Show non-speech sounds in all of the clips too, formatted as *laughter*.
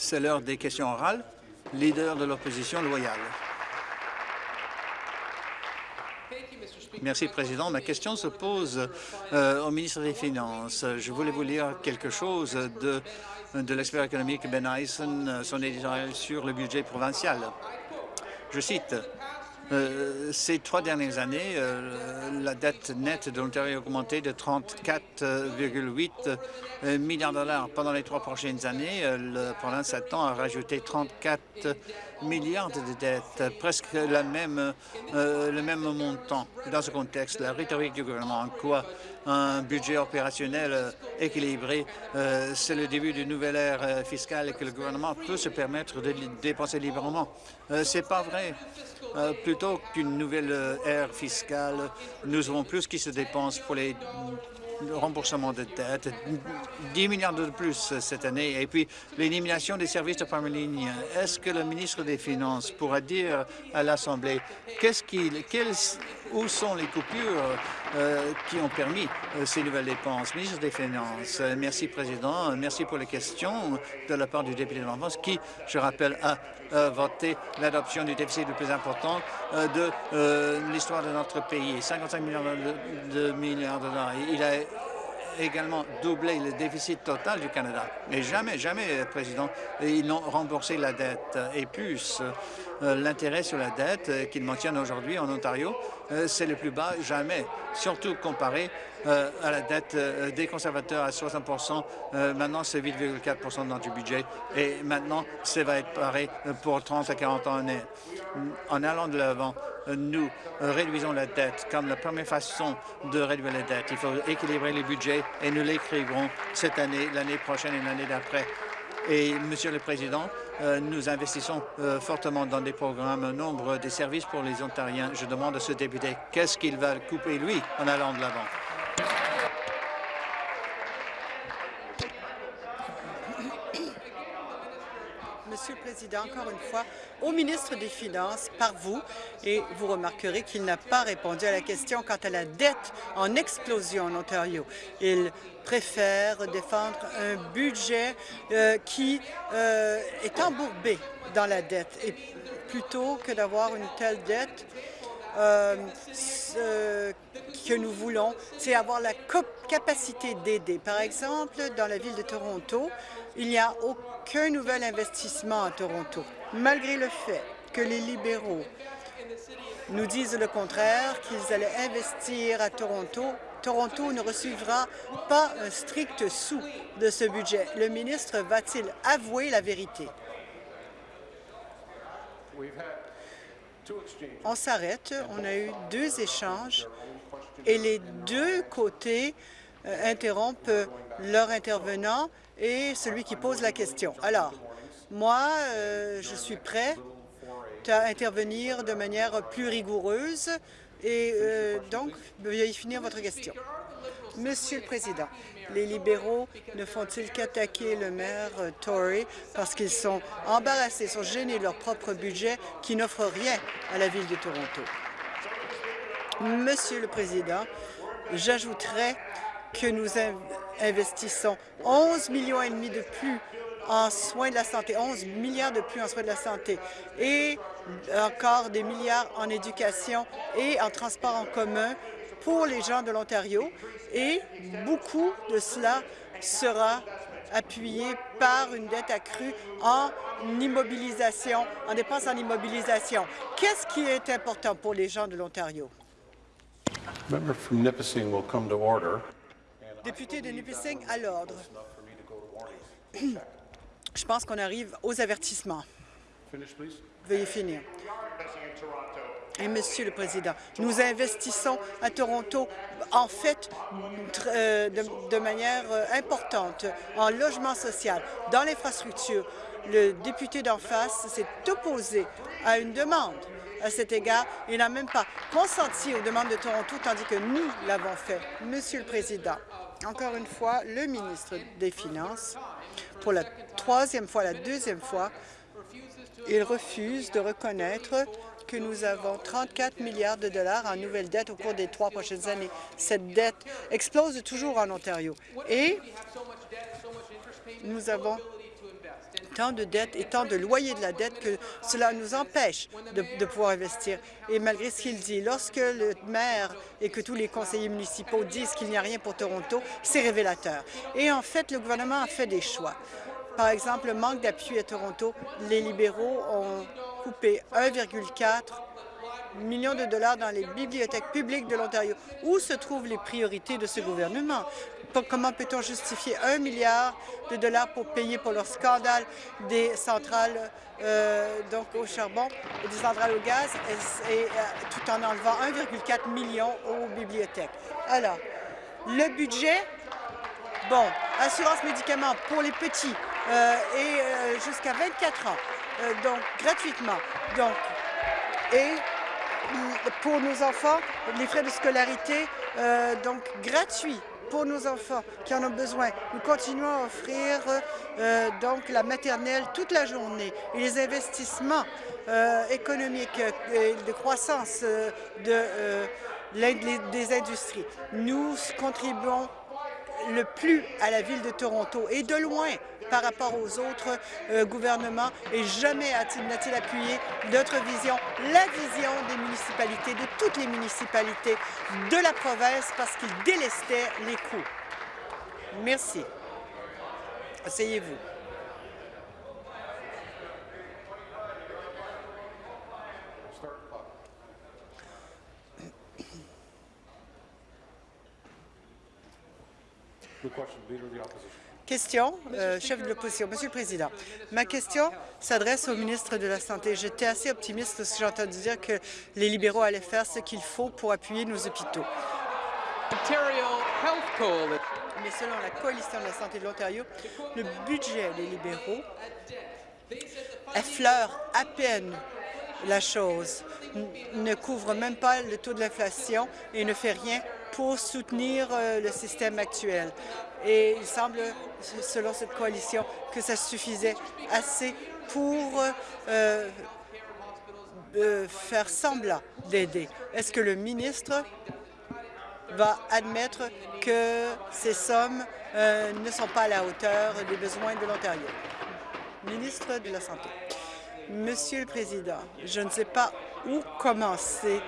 C'est l'heure des questions orales. Leader de l'opposition loyale. Merci, Président. Ma question se pose euh, au ministre des Finances. Je voulais vous lire quelque chose de, de l'expert économique Ben Eisen, son éditorial sur le budget provincial. Je cite, euh, ces trois dernières années, euh, la dette nette de l'Ontario a augmenté de 34,8 euh, milliards de dollars. Pendant les trois prochaines années, la province attend à rajouter 34 milliards de dettes, presque la même, le même montant. Dans ce contexte, la rhétorique du gouvernement en quoi un budget opérationnel équilibré, c'est le début d'une nouvelle ère fiscale et que le gouvernement peut se permettre de dépenser librement. c'est pas vrai. Euh, plutôt qu'une nouvelle euh, ère fiscale, nous avons plus qui se dépensent pour les remboursement de dettes, 10 milliards de plus cette année, et puis l'élimination des services de première ligne. Est-ce que le ministre des Finances pourra dire à l'Assemblée qu'est-ce qu'il, où sont les coupures euh, qui ont permis euh, ces nouvelles dépenses? Ministre des Finances, euh, merci Président, merci pour les questions de la part du député de l'enfance qui, je rappelle, a voté l'adoption du déficit le plus important de l'histoire de notre pays, 55 milliards de, milliards de dollars. Il a également doublé le déficit total du Canada. Mais jamais, jamais, Président, ils n'ont remboursé la dette. Et plus, euh, l'intérêt sur la dette euh, qu'ils maintiennent aujourd'hui en Ontario, euh, c'est le plus bas jamais, surtout comparé à la dette des conservateurs à 60% Maintenant, c'est 8,4 dans du budget. Et maintenant, ça va être pareil pour 30 à 40 ans. En allant de l'avant, nous réduisons la dette comme la première façon de réduire la dette. Il faut équilibrer les budgets et nous l'écrivrons cette année, l'année prochaine et l'année d'après. Et, Monsieur le Président, euh, nous investissons euh, fortement dans des programmes, nombre de services pour les Ontariens. Je demande à ce député qu'est-ce qu'il va couper, lui, en allant de l'avant? Monsieur le Président, encore une fois, au ministre des Finances, par vous, et vous remarquerez qu'il n'a pas répondu à la question quant à la dette en explosion en Ontario. Il préfère défendre un budget euh, qui euh, est embourbé dans la dette. Et plutôt que d'avoir une telle dette, euh, ce que nous voulons, c'est avoir la capacité d'aider. Par exemple, dans la ville de Toronto, il n'y a aucun nouvel investissement à Toronto, malgré le fait que les libéraux nous disent le contraire, qu'ils allaient investir à Toronto. Toronto ne recevra pas un strict sou de ce budget. Le ministre va-t-il avouer la vérité? On s'arrête. On a eu deux échanges et les deux côtés interrompent leur intervenant et celui qui pose la question. Alors, moi, euh, je suis prêt à intervenir de manière plus rigoureuse et euh, donc, veuillez finir votre question. Monsieur le Président, les libéraux ne font-ils qu'attaquer le maire euh, Tory parce qu'ils sont embarrassés, sont gênés de leur propre budget qui n'offre rien à la Ville de Toronto? Monsieur le Président, j'ajouterais que nous investissons 11 millions et demi de plus en soins de la santé, 11 milliards de plus en soins de la santé et encore des milliards en éducation et en transport en commun pour les gens de l'Ontario et beaucoup de cela sera appuyé par une dette accrue en immobilisation, en dépenses en immobilisation. Qu'est-ce qui est important pour les gens de l'Ontario? Député de Nipissing, à l'ordre. *clears throat* Je pense qu'on arrive aux avertissements. Veuillez finir. Et Monsieur le Président, nous investissons à Toronto, en fait, euh, de, manière euh, importante en logement social, dans l'infrastructure. Le député d'en face s'est opposé à une demande à cet égard. Il n'a même pas consenti aux demandes de Toronto, tandis que nous l'avons fait. Monsieur le Président, encore une fois, le ministre des Finances, pour la troisième fois, la deuxième fois, il refuse de reconnaître que nous avons 34 milliards de dollars en nouvelles dettes au cours des trois prochaines années. Cette dette explose toujours en Ontario. Et Nous avons tant de dettes et tant de loyers de la dette que cela nous empêche de, pouvoir investir. Et malgré ce qu'il dit, lorsque le maire et que tous les conseillers municipaux disent qu'il n'y a rien pour Toronto, c'est révélateur. Et en fait, le gouvernement a fait des choix. Par exemple, le manque d'appui à Toronto, les libéraux ont coupé 1,4 millions de dollars dans les bibliothèques publiques de l'Ontario. Où se trouvent les priorités de ce gouvernement? Comment peut-on justifier un milliard de dollars pour payer pour leur scandale des centrales euh, au charbon et des centrales au gaz et, euh, tout en enlevant 1,4 million aux bibliothèques? Alors, le budget, bon, assurance médicaments pour les petits euh, et jusqu'à 24 ans, donc gratuitement. Donc, et pour nos enfants, les frais de scolarité, donc gratuits pour nos enfants qui en ont besoin. Nous continuons à offrir euh, donc la maternelle toute la journée et les investissements euh, économiques et de croissance de, des industries. Nous contribuons le plus à la ville de Toronto et de loin par rapport aux autres euh, gouvernements et jamais n'a-t-il appuyé notre vision, la vision des municipalités, de toutes les municipalités de la province parce qu'il délestait les coûts. Merci. Asseyez-vous. Question, euh, chef de l'opposition. Monsieur le Président, ma question s'adresse au ministre de la Santé. J'étais assez optimiste lorsque j'ai entendu dire que les libéraux allaient faire ce qu'il faut pour appuyer nos hôpitaux. Mais selon la Coalition de la santé de l'Ontario, le budget des libéraux effleure à peine la chose, ne couvre même pas le taux de l'inflation et ne fait rien pour soutenir euh, le système actuel. Et il semble, selon cette coalition, que ça suffisait assez pour euh, euh, faire semblant d'aider. Est-ce que le ministre va admettre que ces sommes ne sont pas à la hauteur des besoins de l'Ontario? Ministre de la Santé. Monsieur le Président, je ne sais pas où commencer.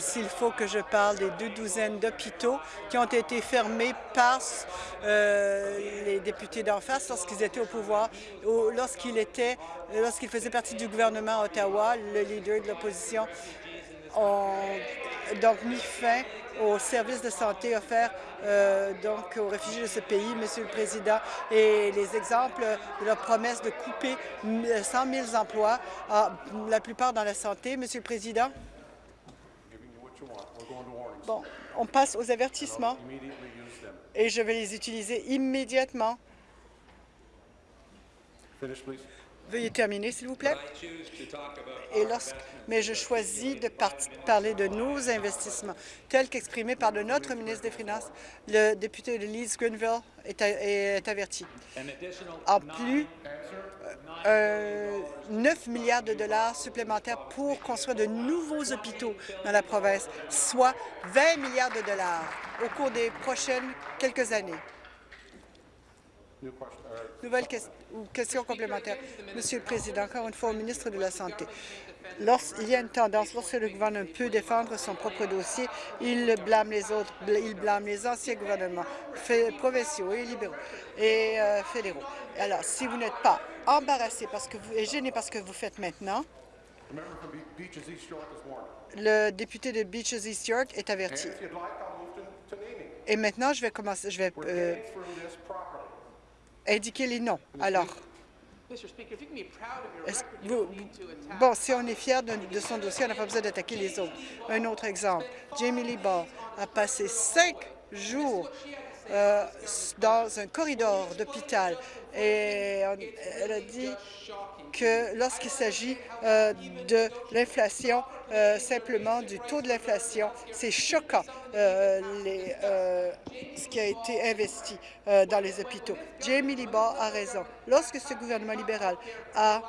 S'il faut que je parle des deux douzaines d'hôpitaux qui ont été fermés par euh, les députés d'en face lorsqu'ils étaient au pouvoir, lorsqu'ils étaient, lorsqu'ils faisaient partie du gouvernement à Ottawa, le leader de l'opposition ont donc mis fin aux services de santé offerts euh, donc aux réfugiés de ce pays, Monsieur le Président, et les exemples de leur promesse de couper 100 000 emplois, la plupart dans la santé, Monsieur le Président. Bon, on passe aux avertissements et je vais les utiliser immédiatement. Veuillez terminer, s'il vous plaît. Mais je choisis de parler de nos investissements, tels qu'exprimés par de notre ministre des Finances. Le député de Leeds Greenville est, averti. En plus, 9 euh, milliards de dollars supplémentaires pour construire de nouveaux hôpitaux dans la province, soit 20 milliards de dollars au cours des prochaines quelques années. Nouvelle question, complémentaire. Monsieur le Président, encore une fois au ministre de la Santé. Lorsqu'il y a une tendance, lorsque le gouvernement peut défendre son propre dossier, il blâme les autres, il blâme les anciens gouvernements provinciaux et libéraux et euh, fédéraux. Alors, si vous n'êtes pas embarrassé parce que vous, et gêné parce que vous faites maintenant, le député de Beaches East York est averti. Et maintenant, je vais commencer, je vais euh, indiquer les noms. Alors, bon, si on est fier de, son dossier, on n'a pas besoin d'attaquer les autres. Un autre exemple, Jamie Lee Ball a passé cinq jours euh, dans un corridor d'hôpital et elle a dit que lorsqu'il s'agit euh, de l'inflation, euh, simplement du taux de l'inflation, c'est choquant ce qui a été investi dans les hôpitaux. Jamie Libar a raison. Lorsque ce gouvernement libéral a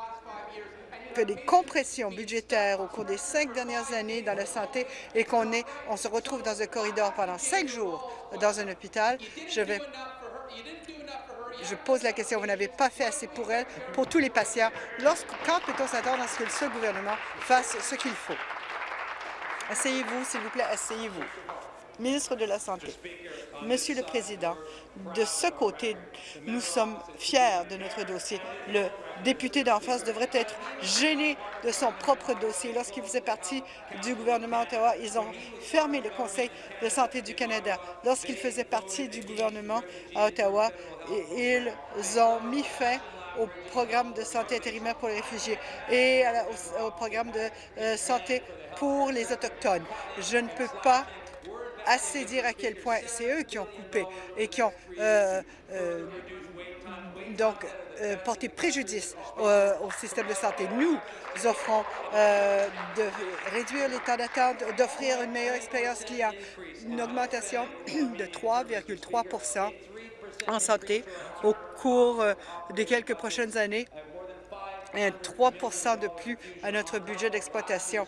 fait des compressions budgétaires au cours des cinq dernières années dans la santé et qu'on on se retrouve dans un corridor pendant cinq jours dans un hôpital, je vais Je pose la question, vous n'avez pas fait assez pour elle, pour tous les patients. Lorsque, quand peut-on s'attendre à ce que ce gouvernement fasse ce qu'il faut? Asseyez-vous, s'il vous plaît, asseyez-vous. Ministre de la Santé. Monsieur le Président, de ce côté, nous sommes fiers de notre dossier. Le député d'en face devrait être gêné de son propre dossier. Lorsqu'il faisait partie du gouvernement Ottawa, ils ont fermé le Conseil de santé du Canada. Lorsqu'il faisait partie du gouvernement à Ottawa, ils ont mis fin au programme de santé intérimaire pour les réfugiés et au, programme de euh, santé pour les Autochtones. Je ne peux pas assez dire à quel point c'est eux qui ont coupé et qui ont euh, euh, donc euh, porté préjudice au système de santé. Nous offrons de réduire les temps d'attente, d'offrir une meilleure expérience client, une augmentation de 3,3% en santé au cours des quelques prochaines années et 3% de plus à notre budget d'exploitation.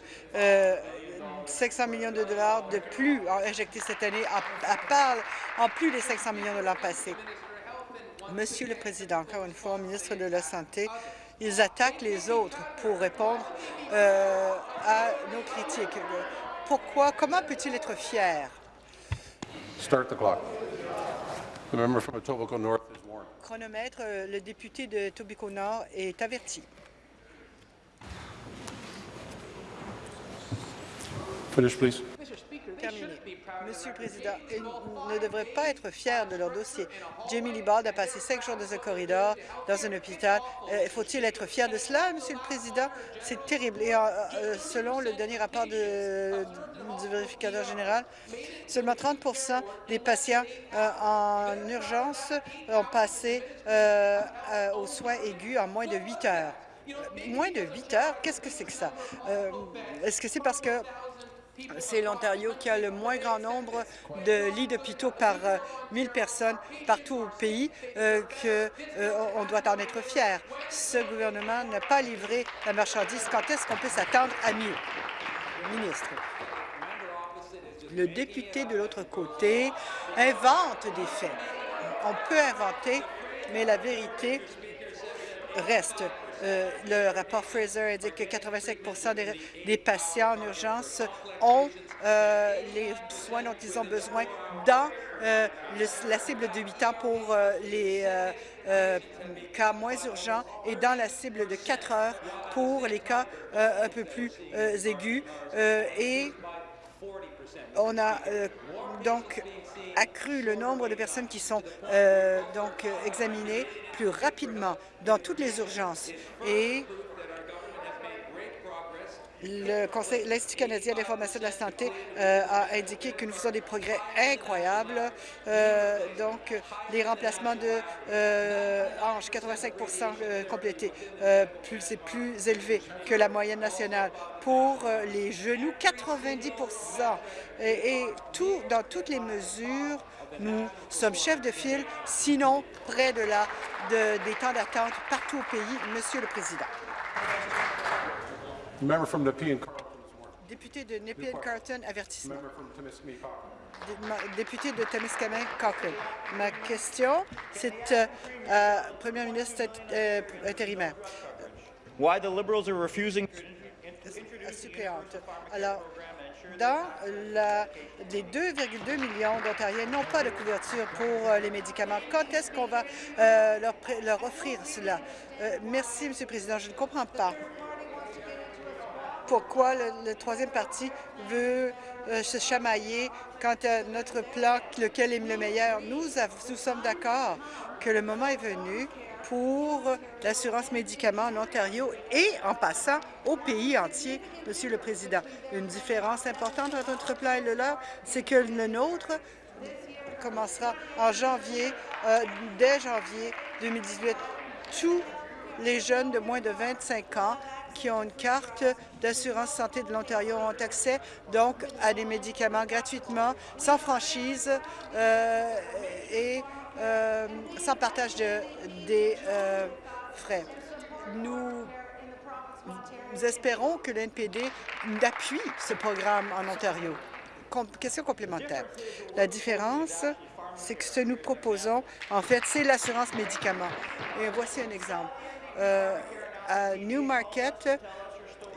500 millions de dollars de plus injectés cette année, à, part en plus des 500 millions de l'an passé. Monsieur le Président, encore une fois, ministre de la Santé, ils attaquent les autres pour répondre euh, à nos critiques. Pourquoi? Comment peut-il être fier? Start the clock. The member from Etobicoke North is warned. Chronomètre, euh, le député de Tobico Nord est averti. Monsieur le Président, ils ne devraient pas être fiers de leur dossier. Jamie Libard a passé cinq jours dans un corridor, dans un hôpital. Euh, faut-il être fier de cela, Monsieur le Président? C'est terrible. Et euh, euh, selon le dernier rapport du vérificateur général, seulement 30% des patients en urgence ont passé aux soins aigus en moins de 8 heures. Moins de 8 heures? Qu'est-ce que c'est que ça? Est-ce que c'est parce que c'est l'Ontario qui a le moins grand nombre de lits d'hôpitaux par 1000 euh, personnes partout au pays euh, qu'on euh, doit en être fier. Ce gouvernement n'a pas livré la marchandise. Quand est-ce qu'on peut s'attendre à mieux? Ministre. Le député de l'autre côté invente des faits. On peut inventer, mais la vérité reste. Euh, le rapport Fraser indique que 85% des, patients en urgence ont euh, les soins dont ils ont besoin dans euh, la cible de 8 ans pour les cas moins urgents et dans la cible de 4 heures pour les cas un peu plus aigus. et on a donc accru le nombre de personnes qui sont donc examinées plus rapidement dans toutes les urgences. Et l'Institut canadien d'information de la santé euh, a indiqué que nous faisons des progrès incroyables. Euh, donc, les remplacements de euh, hanches, 85% complétés, c'est plus élevé que la moyenne nationale. Pour les genoux, 90 et, et dans toutes les mesures nous sommes chefs de file, sinon près de la, des temps d'attente partout au pays, Monsieur le Président. Député de Nepean-Carton, avertissement. Député de Témiscamingue, Cochrane. Ma question, c'est euh, euh, Premier ministre euh, intérimaire. Why the Liberals are refusing... Suppléante. Alors, dans les 2,2 millions d'Ontariens n'ont pas de couverture pour euh, les médicaments. Quand est-ce qu'on va euh, leur, offrir cela? Euh, merci, M. le Président. Je ne comprends pas pourquoi le, troisième parti veut se chamailler quant à notre plan, lequel est le meilleur. Nous, nous sommes d'accord que le moment est venu pour l'assurance médicaments en Ontario et en passant au pays entier, Monsieur le Président. Une différence importante entre notre plan et le leur, c'est que le nôtre commencera en janvier, euh, dès janvier 2018. Tous les jeunes de moins de 25 ans qui ont une carte d'assurance santé de l'Ontario ont accès donc à des médicaments gratuitement, sans franchise euh, et euh, sans partage de, des euh, frais. Nous, espérons que l'NPD appuie ce programme en Ontario. question complémentaire. La différence c'est que ce que nous proposons, en fait, c'est l'assurance médicaments. Et voici un exemple. À Newmarket,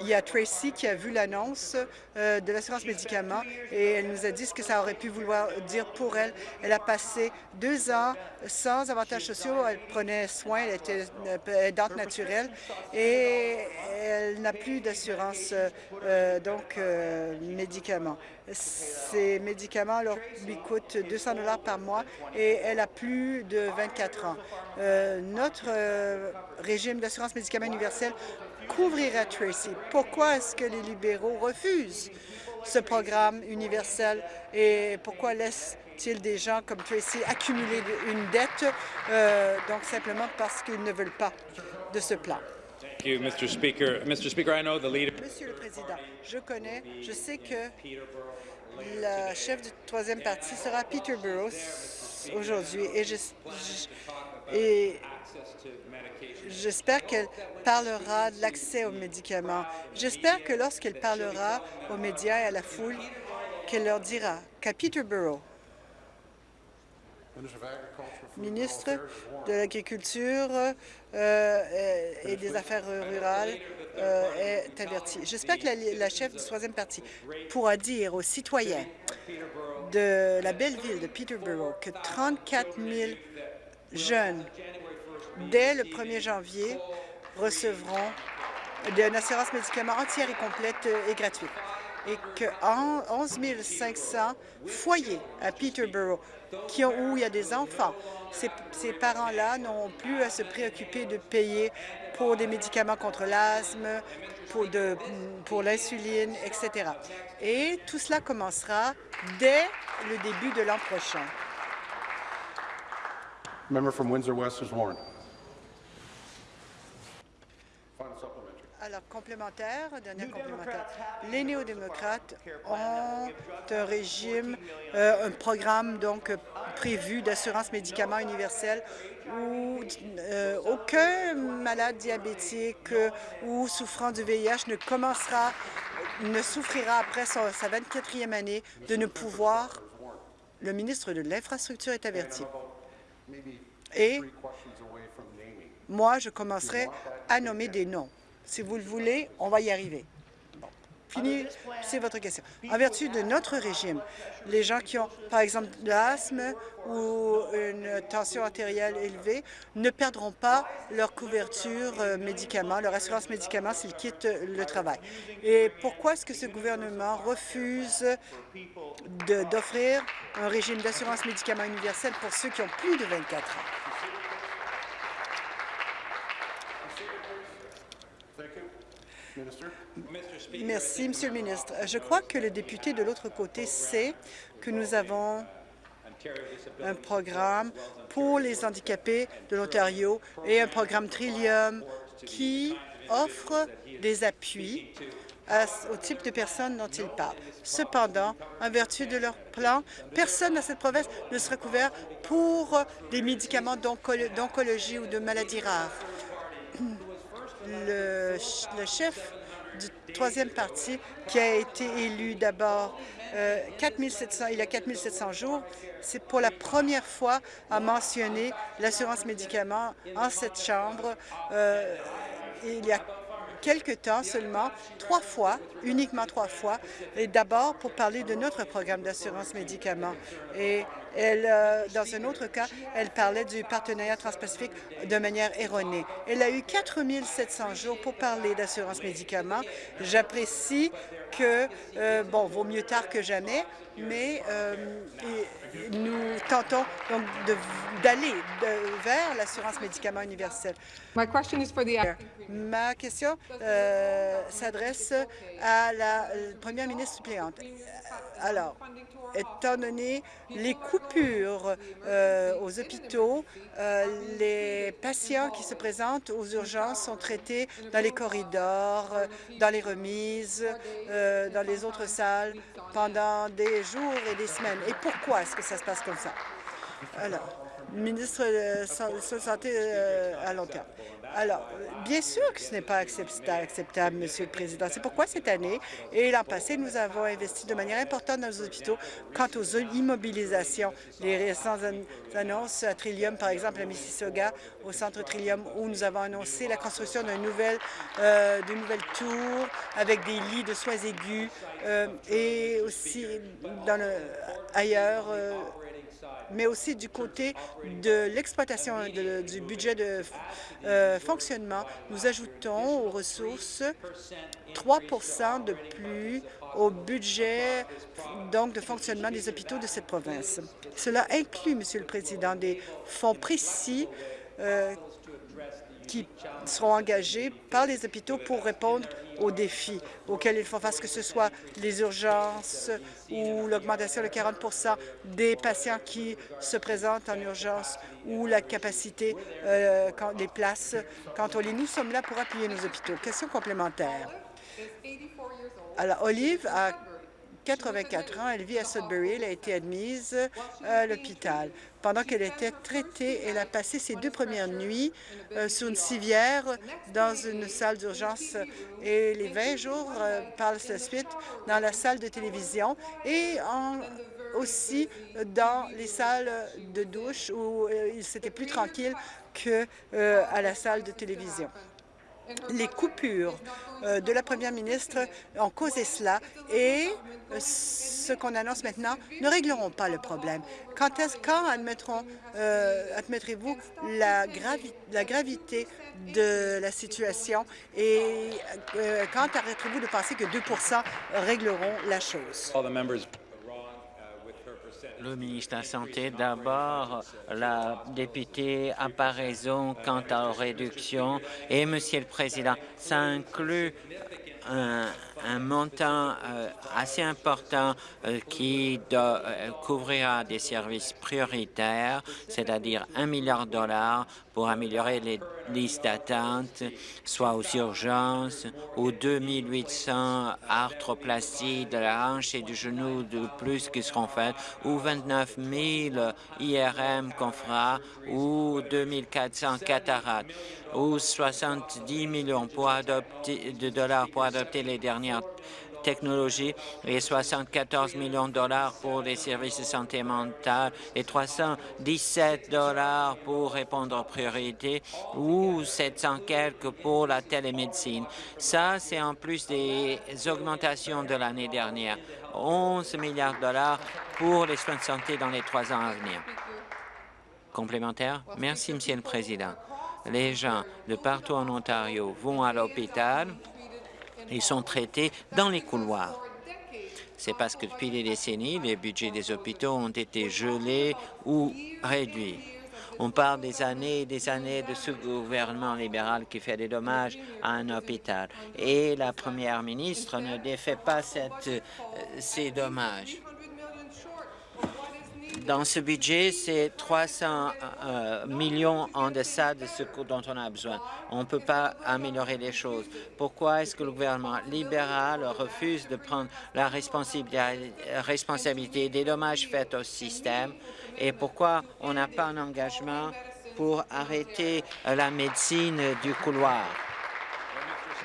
il y a Tracy qui a vu l'annonce euh, de l'assurance médicaments et elle nous a dit ce que ça aurait pu vouloir dire pour elle. Elle a passé deux ans sans avantages sociaux. Elle prenait soin, elle était aidante naturelle et elle n'a plus d'assurance euh, donc médicaments. Ces médicaments lui coûtent 200 dollars par mois et elle a plus de 24 ans. notre régime d'assurance médicaments universel couvrirait Tracy. Pourquoi est-ce que les libéraux refusent ce programme universel et pourquoi laissent-ils des gens comme Tracy accumuler une dette, euh, donc simplement parce qu'ils ne veulent pas de ce plan? Monsieur le Président, je connais, je sais que la chef du troisième parti sera Peterborough aujourd'hui et, je, et J'espère qu'elle parlera de l'accès aux médicaments. J'espère que lorsqu'elle parlera aux médias et à la foule, qu'elle leur dira qu'à Peterborough, ministre de l'Agriculture euh, et des Affaires rurales euh, est averti. J'espère que la, la, chef du troisième parti pourra dire aux citoyens de la belle ville de Peterborough que 34 000 jeunes dès le 1er janvier, recevront une assurance médicaments entière et complète et gratuite et que 11 500 foyers à Peterborough où il y a des enfants, ces, parents-là n'ont plus à se préoccuper de payer pour des médicaments contre l'asthme, pour, l'insuline, etc. Et tout cela commencera dès le début de l'an prochain. Alors, complémentaire, dernier complémentaire. Les néo-démocrates ont un régime, euh, un programme donc prévu d'assurance médicaments universel où euh, aucun malade diabétique ou souffrant du VIH ne commencera, ne souffrira après sa 24e année de ne pouvoir. Le ministre de l'Infrastructure est averti. Et moi, je commencerai à nommer des noms. Si vous le voulez, on va y arriver. Fini, c'est votre question. En vertu de notre régime, les gens qui ont, par exemple, de l'asthme ou une tension artérielle élevée ne perdront pas leur couverture euh, médicaments, leur assurance médicaments s'ils quittent le travail. Et pourquoi est-ce que ce gouvernement refuse d'offrir un régime d'assurance médicaments universel pour ceux qui ont plus de 24 ans? Merci, Monsieur le ministre. Je crois que le député de l'autre côté sait que nous avons un programme pour les handicapés de l'Ontario et un programme Trillium qui offre des appuis au type de personnes dont ils parlent. Cependant, en vertu de leur plan, personne dans cette province ne sera couvert pour des médicaments d'oncologie ou de maladies rares. Le, chef du troisième parti qui a été élu d'abord euh, il y a 4 700 jours. C'est pour la première fois à mentionner l'assurance médicaments en cette Chambre. Euh, il y a quelque temps seulement, trois fois, uniquement trois fois, et d'abord pour parler de notre programme d'assurance médicaments. Et elle, euh, dans un autre cas, elle parlait du partenariat transpacifique de manière erronée. Elle a eu 4 700 jours pour parler d'assurance médicaments. J'apprécie que, euh, bon, vaut mieux tard que jamais, mais euh, nous tentons donc d'aller vers l'assurance médicaments universelle. Ma question euh, s'adresse à la première ministre suppléante. Alors, étant donné les coupures aux hôpitaux, les patients qui se présentent aux urgences sont traités dans les corridors, dans les remises, dans les autres salles pendant des jours et des semaines. Et pourquoi est-ce que ça se passe comme ça? Alors, ministre de la Santé euh, à long terme. Alors, bien sûr que ce n'est pas acceptable, Monsieur le Président. C'est pourquoi cette année et l'an passé, nous avons investi de manière importante dans nos hôpitaux quant aux immobilisations. Les récentes annonces à Trillium, par exemple, à Mississauga, au centre Trillium, où nous avons annoncé la construction d'une nouvelle, euh, nouvelle tour avec des lits de soins aigus euh, et aussi dans le, ailleurs euh, mais aussi du côté de l'exploitation du budget de euh, fonctionnement. Nous ajoutons aux ressources 3% de plus au budget donc de fonctionnement des hôpitaux de cette province. Cela inclut, Monsieur le Président, des fonds précis euh, qui seront engagés par les hôpitaux pour répondre aux défis auxquels ils font face, que ce soit les urgences ou l'augmentation de 40% des patients qui se présentent en urgence ou la capacité euh, des places. Quand on lit, nous sommes là pour appuyer nos hôpitaux. Question complémentaire. Alors, Olive a 84 ans, elle vit à Sudbury, elle a été admise à l'hôpital. Pendant qu'elle était traitée, elle a passé ses deux premières nuits euh, sur une civière dans une salle d'urgence et les 20 jours euh, par la suite dans la salle de télévision et aussi dans les salles de douche où euh, il s'était plus tranquille que à la salle de télévision les coupures euh, de la première ministre ont causé cela et euh, ce qu'on annonce maintenant ne régleront pas le problème. Quand, quand euh, admettrez-vous la, la, gravité de la situation et quand arrêterez-vous de penser que 2% régleront la chose? Le ministre de la Santé, d'abord, la députée n'a pas raison quant à la réduction. Et, Monsieur le Président, ça inclut un, un montant euh, assez important euh, qui euh, couvrira des services prioritaires, c'est-à-dire un milliard de dollars pour améliorer les listes d'attente, soit aux urgences, ou 2800 arthroplasties de la hanche et du genou de plus qui seront faites, ou 29 000 IRM qu'on fera, ou 2400 cataractes, ou 70 millions de dollars pour adopter les dernières technologies et 74 millions de dollars pour les services de santé mentale et 317 dollars pour répondre aux priorités ou 700 quelques pour la télémédecine. Ça, c'est en plus des augmentations de l'année dernière. 11 milliards de dollars pour les soins de santé dans les trois ans à venir. Complémentaire? Merci, Monsieur le Président. Les gens de partout en Ontario vont à l'hôpital ils sont traités dans les couloirs. C'est parce que depuis des décennies, les budgets des hôpitaux ont été gelés ou réduits. On parle des années et des années de ce gouvernement libéral qui fait des dommages à un hôpital. Et la première ministre ne défait pas euh, ces dommages. Dans ce budget, c'est 300 euh, millions en deçà de ce dont on a besoin. On ne peut pas améliorer les choses. Pourquoi est-ce que le gouvernement libéral refuse de prendre la responsabilité des dommages faits au système? Et pourquoi on n'a pas un engagement pour arrêter la médecine du couloir?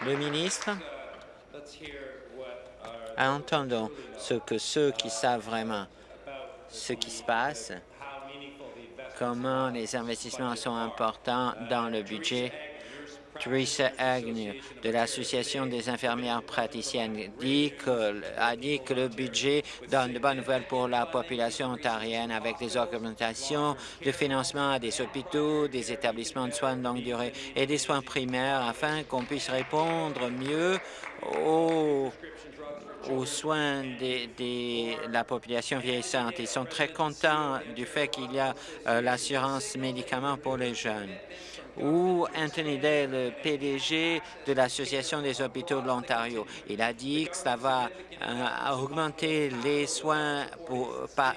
Le ministre? Entendons ce que ceux qui savent vraiment ce qui se passe, comment les investissements sont importants dans le budget. Teresa Agnew de l'Association des infirmières praticiennes dit que, a dit que le budget donne de bonnes nouvelles pour la population ontarienne avec des augmentations de financement à des hôpitaux, des établissements de soins de longue durée et des soins primaires afin qu'on puisse répondre mieux aux aux soins de, la population vieillissante. Ils sont très contents du fait qu'il y a euh, l'assurance médicaments pour les jeunes. Ou Anthony Day, le PDG de l'Association des hôpitaux de l'Ontario. Il a dit que ça va euh, augmenter les soins pour,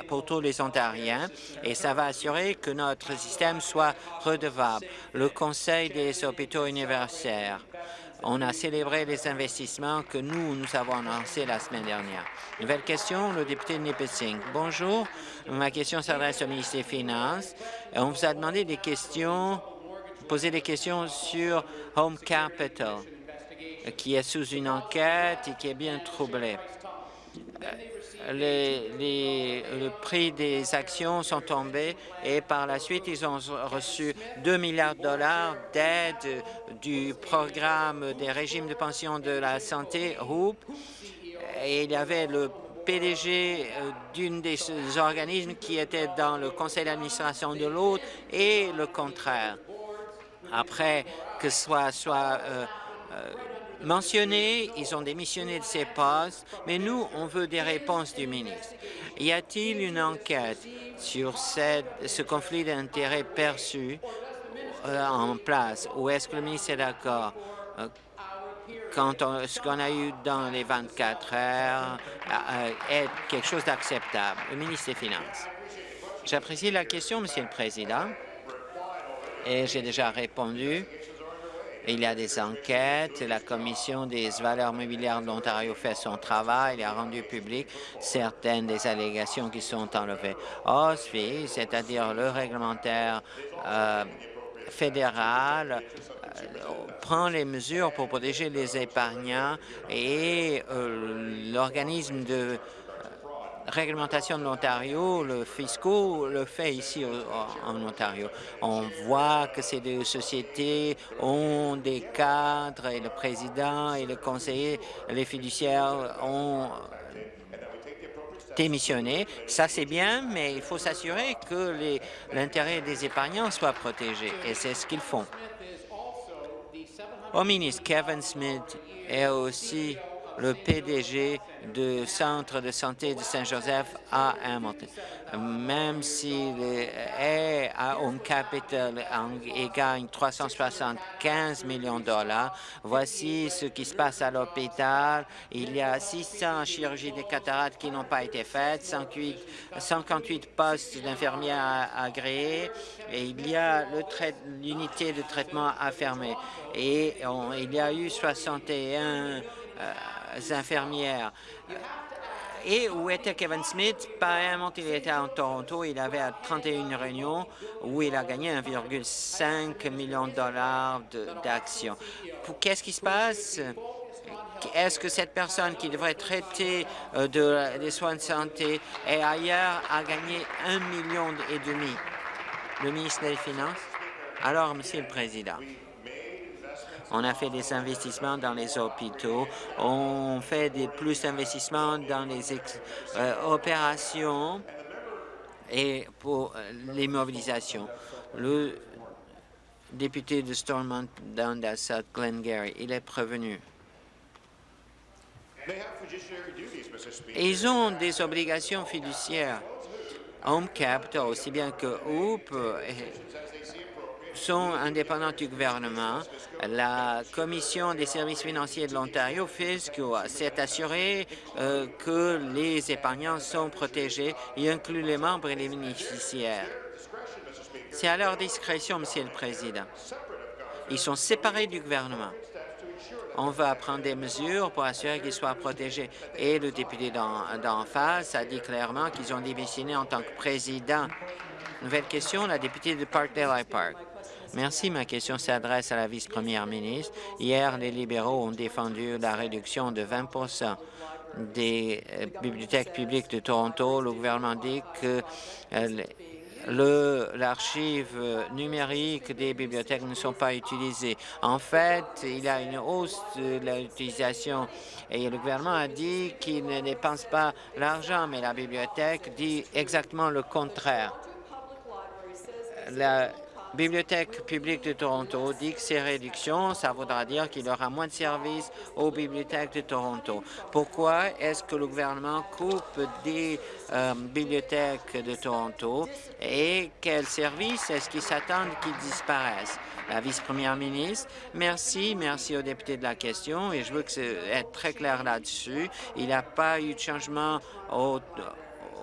pour tous les Ontariens et ça va assurer que notre système soit redevable. Le Conseil des hôpitaux universitaires On a célébré les investissements que nous, nous avons annoncés la semaine dernière. Nouvelle question, le député de Nipissing. Bonjour, ma question s'adresse au ministre des Finances. On vous a demandé des questions, poser des questions sur Home Capital, qui est sous une enquête et qui est bien troublé les, le prix des actions sont tombés et par la suite, ils ont reçu 2 milliards de dollars d'aide du programme des régimes de pension de la santé, HOOP, et il y avait le PDG euh, d'une des organismes qui était dans le conseil d'administration de l'autre et le contraire. Après que soit, soit euh, euh, mentionnés, ils ont démissionné de ces postes, mais nous, on veut des réponses du ministre. Y a-t-il une enquête sur ce conflit d'intérêts perçu euh, en place? Ou est-ce que le ministre est d'accord euh, quand ce qu'on a eu dans les 24 heures euh, est quelque chose d'acceptable? Le ministre des Finances. J'apprécie la question, Monsieur le Président, et j'ai déjà répondu il y a des enquêtes. La Commission des valeurs mobilières de l'Ontario fait son travail. Il a rendu public certaines des allégations qui sont enlevées. OSFI, c'est-à-dire le réglementaire euh, fédéral, euh, prend les mesures pour protéger les épargnants et euh, l'organisme de réglementation de l'Ontario, le fiscal le fait ici en Ontario. On voit que ces deux sociétés ont des cadres et le président et le conseiller, les fiduciaires ont démissionné. Ça, c'est bien, mais il faut s'assurer que l'intérêt des épargnants soit protégé, et c'est ce qu'ils font. Au ministre, Kevin Smith est aussi le PDG du Centre de santé de Saint-Joseph à Hamilton. Même s'il est à Home Capital et gagne 375 millions de dollars, voici ce qui se passe à l'hôpital. Il y a 600 chirurgies de cataractes qui n'ont pas été faites, 58 postes d'infirmières agréés et il y a l'unité de traitement à fermer. Et il y a eu 61 euh, infirmières. Et où était Kevin Smith? Apparemment, il était en Toronto. Il avait 31 réunions où il a gagné 1,5 million de dollars d'actions. Qu'est-ce qui se passe? Est-ce que cette personne qui devrait traiter euh, de, des soins de santé et ailleurs a gagné un million et demi? Le ministre des Finances? Alors, Monsieur le Président, on a fait des investissements dans les hôpitaux. On fait des plus d'investissements dans les euh, opérations et pour euh, les mobilisations. Le député de Stormont Dundas, Glengarry, il est prévenu. Ils ont des obligations fiduciaires. Home Capital, aussi bien que Hoop, sont indépendants du gouvernement. La Commission des services financiers de l'Ontario, FISCO, s'est assurée euh, que les épargnants sont protégés, y inclut les membres et les bénéficiaires. C'est à leur discrétion, Monsieur le Président. Ils sont séparés du gouvernement. On va prendre des mesures pour assurer qu'ils soient protégés. Et le député d'en face a dit clairement qu'ils ont démissionné en tant que président. Nouvelle question, la députée de Parkdale Park. Merci. Ma question s'adresse à la vice-première ministre. Hier, les libéraux ont défendu la réduction de 20% des euh, bibliothèques publiques de Toronto. Le gouvernement dit que euh, l'archive numérique des bibliothèques ne sont pas utilisées. En fait, il y a une hausse de l'utilisation et le gouvernement a dit qu'il ne dépense pas l'argent, mais la bibliothèque dit exactement le contraire. Bibliothèque publique de Toronto dit que ces réductions, ça voudra dire qu'il y aura moins de services aux bibliothèques de Toronto. Pourquoi est-ce que le gouvernement coupe des euh, bibliothèques de Toronto et quels services est-ce qu'ils s'attendent qu'ils disparaissent? La vice-première ministre, merci, merci aux députés de la question et je veux que être très clair là-dessus. Il n'y a pas eu de changement au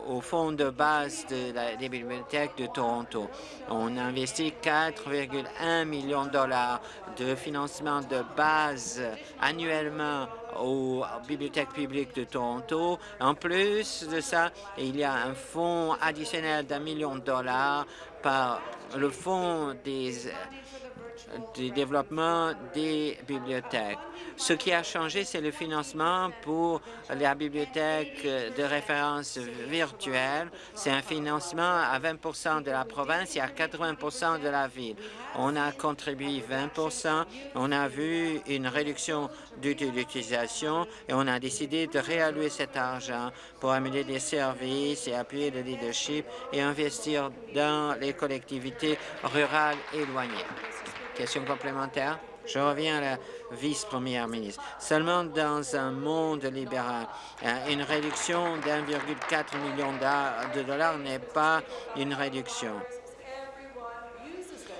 au fonds de base des bibliothèques de Toronto. On a investi 4,1 millions de dollars de financement de base annuellement aux bibliothèques publiques de Toronto. En plus de ça, il y a un fonds additionnel d'un million de dollars par le fonds des du développement des bibliothèques. Ce qui a changé, c'est le financement pour la bibliothèque de référence virtuelle. C'est un financement à 20% de la province et à 80 de la ville. On a contribué 20 on a vu une réduction d'utilisation et on a décidé de réallouer cet argent pour améliorer des services et appuyer le leadership et investir dans les collectivités rurales éloignées. Question complémentaire. Je reviens à la vice-première ministre. Seulement dans un monde libéral, euh, une réduction d'1,4 million de dollars n'est pas une réduction.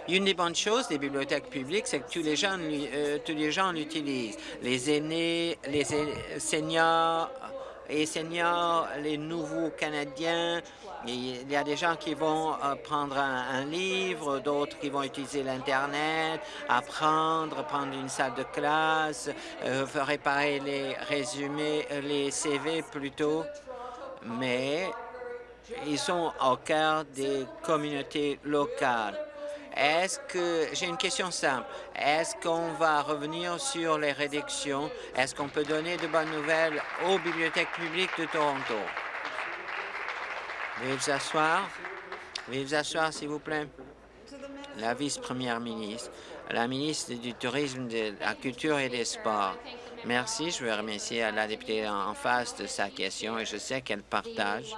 Une des bonnes choses des bibliothèques publiques, c'est que tous les gens, euh, tous les gens l'utilisent. Les aînés, les seniors et seniors, les nouveaux Canadiens, il y a des gens qui vont euh, prendre un, livre, d'autres qui vont utiliser l'Internet, apprendre, prendre une salle de classe, euh, réparer les résumés, les CV plutôt. Mais ils sont au cœur des communautés locales. Est-ce que, j'ai une question simple, est-ce qu'on va revenir sur les réductions? Est-ce qu'on peut donner de bonnes nouvelles aux bibliothèques publiques de Toronto? Veuillez vous asseoir. Veuillez vous asseoir, s'il vous plaît. La vice-première ministre, la ministre du Tourisme, de la Culture et des Sports. Merci. Je veux remercier la députée en face de sa question et je sais qu'elle partage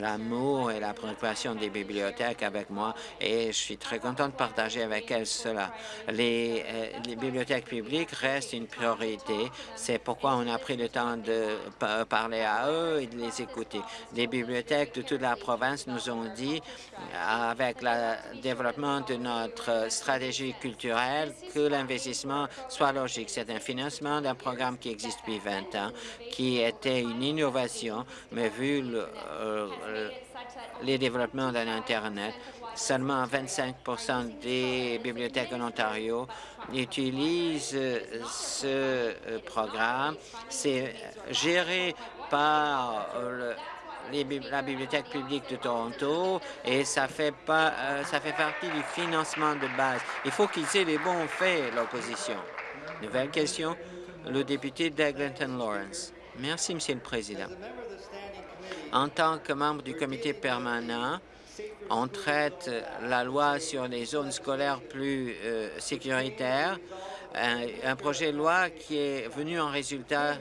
l'amour et la préoccupation des bibliothèques avec moi et je suis très content de partager avec elle cela. Les, euh, les bibliothèques publiques restent une priorité. C'est pourquoi on a pris le temps de parler à eux et de les écouter. Les bibliothèques de toute la province nous ont dit, avec le développement de notre stratégie culturelle, que l'investissement soit logique. C'est un financement d'un programme qui existe depuis 20 ans, qui était une innovation, mais vu le, euh, euh, les développements de l'Internet. Seulement 25% des bibliothèques en Ontario utilisent euh, ce euh, programme. C'est géré par la Bibliothèque publique de Toronto et ça fait, pas, ça fait partie du financement de base. Il faut qu'ils aient les bons faits, l'opposition. Nouvelle question, le député d'Eglinton Lawrence. Merci, Monsieur le Président. En tant que membre du comité permanent, on traite la loi sur les zones scolaires plus euh, sécuritaires, un, projet de loi qui est venu en résultat.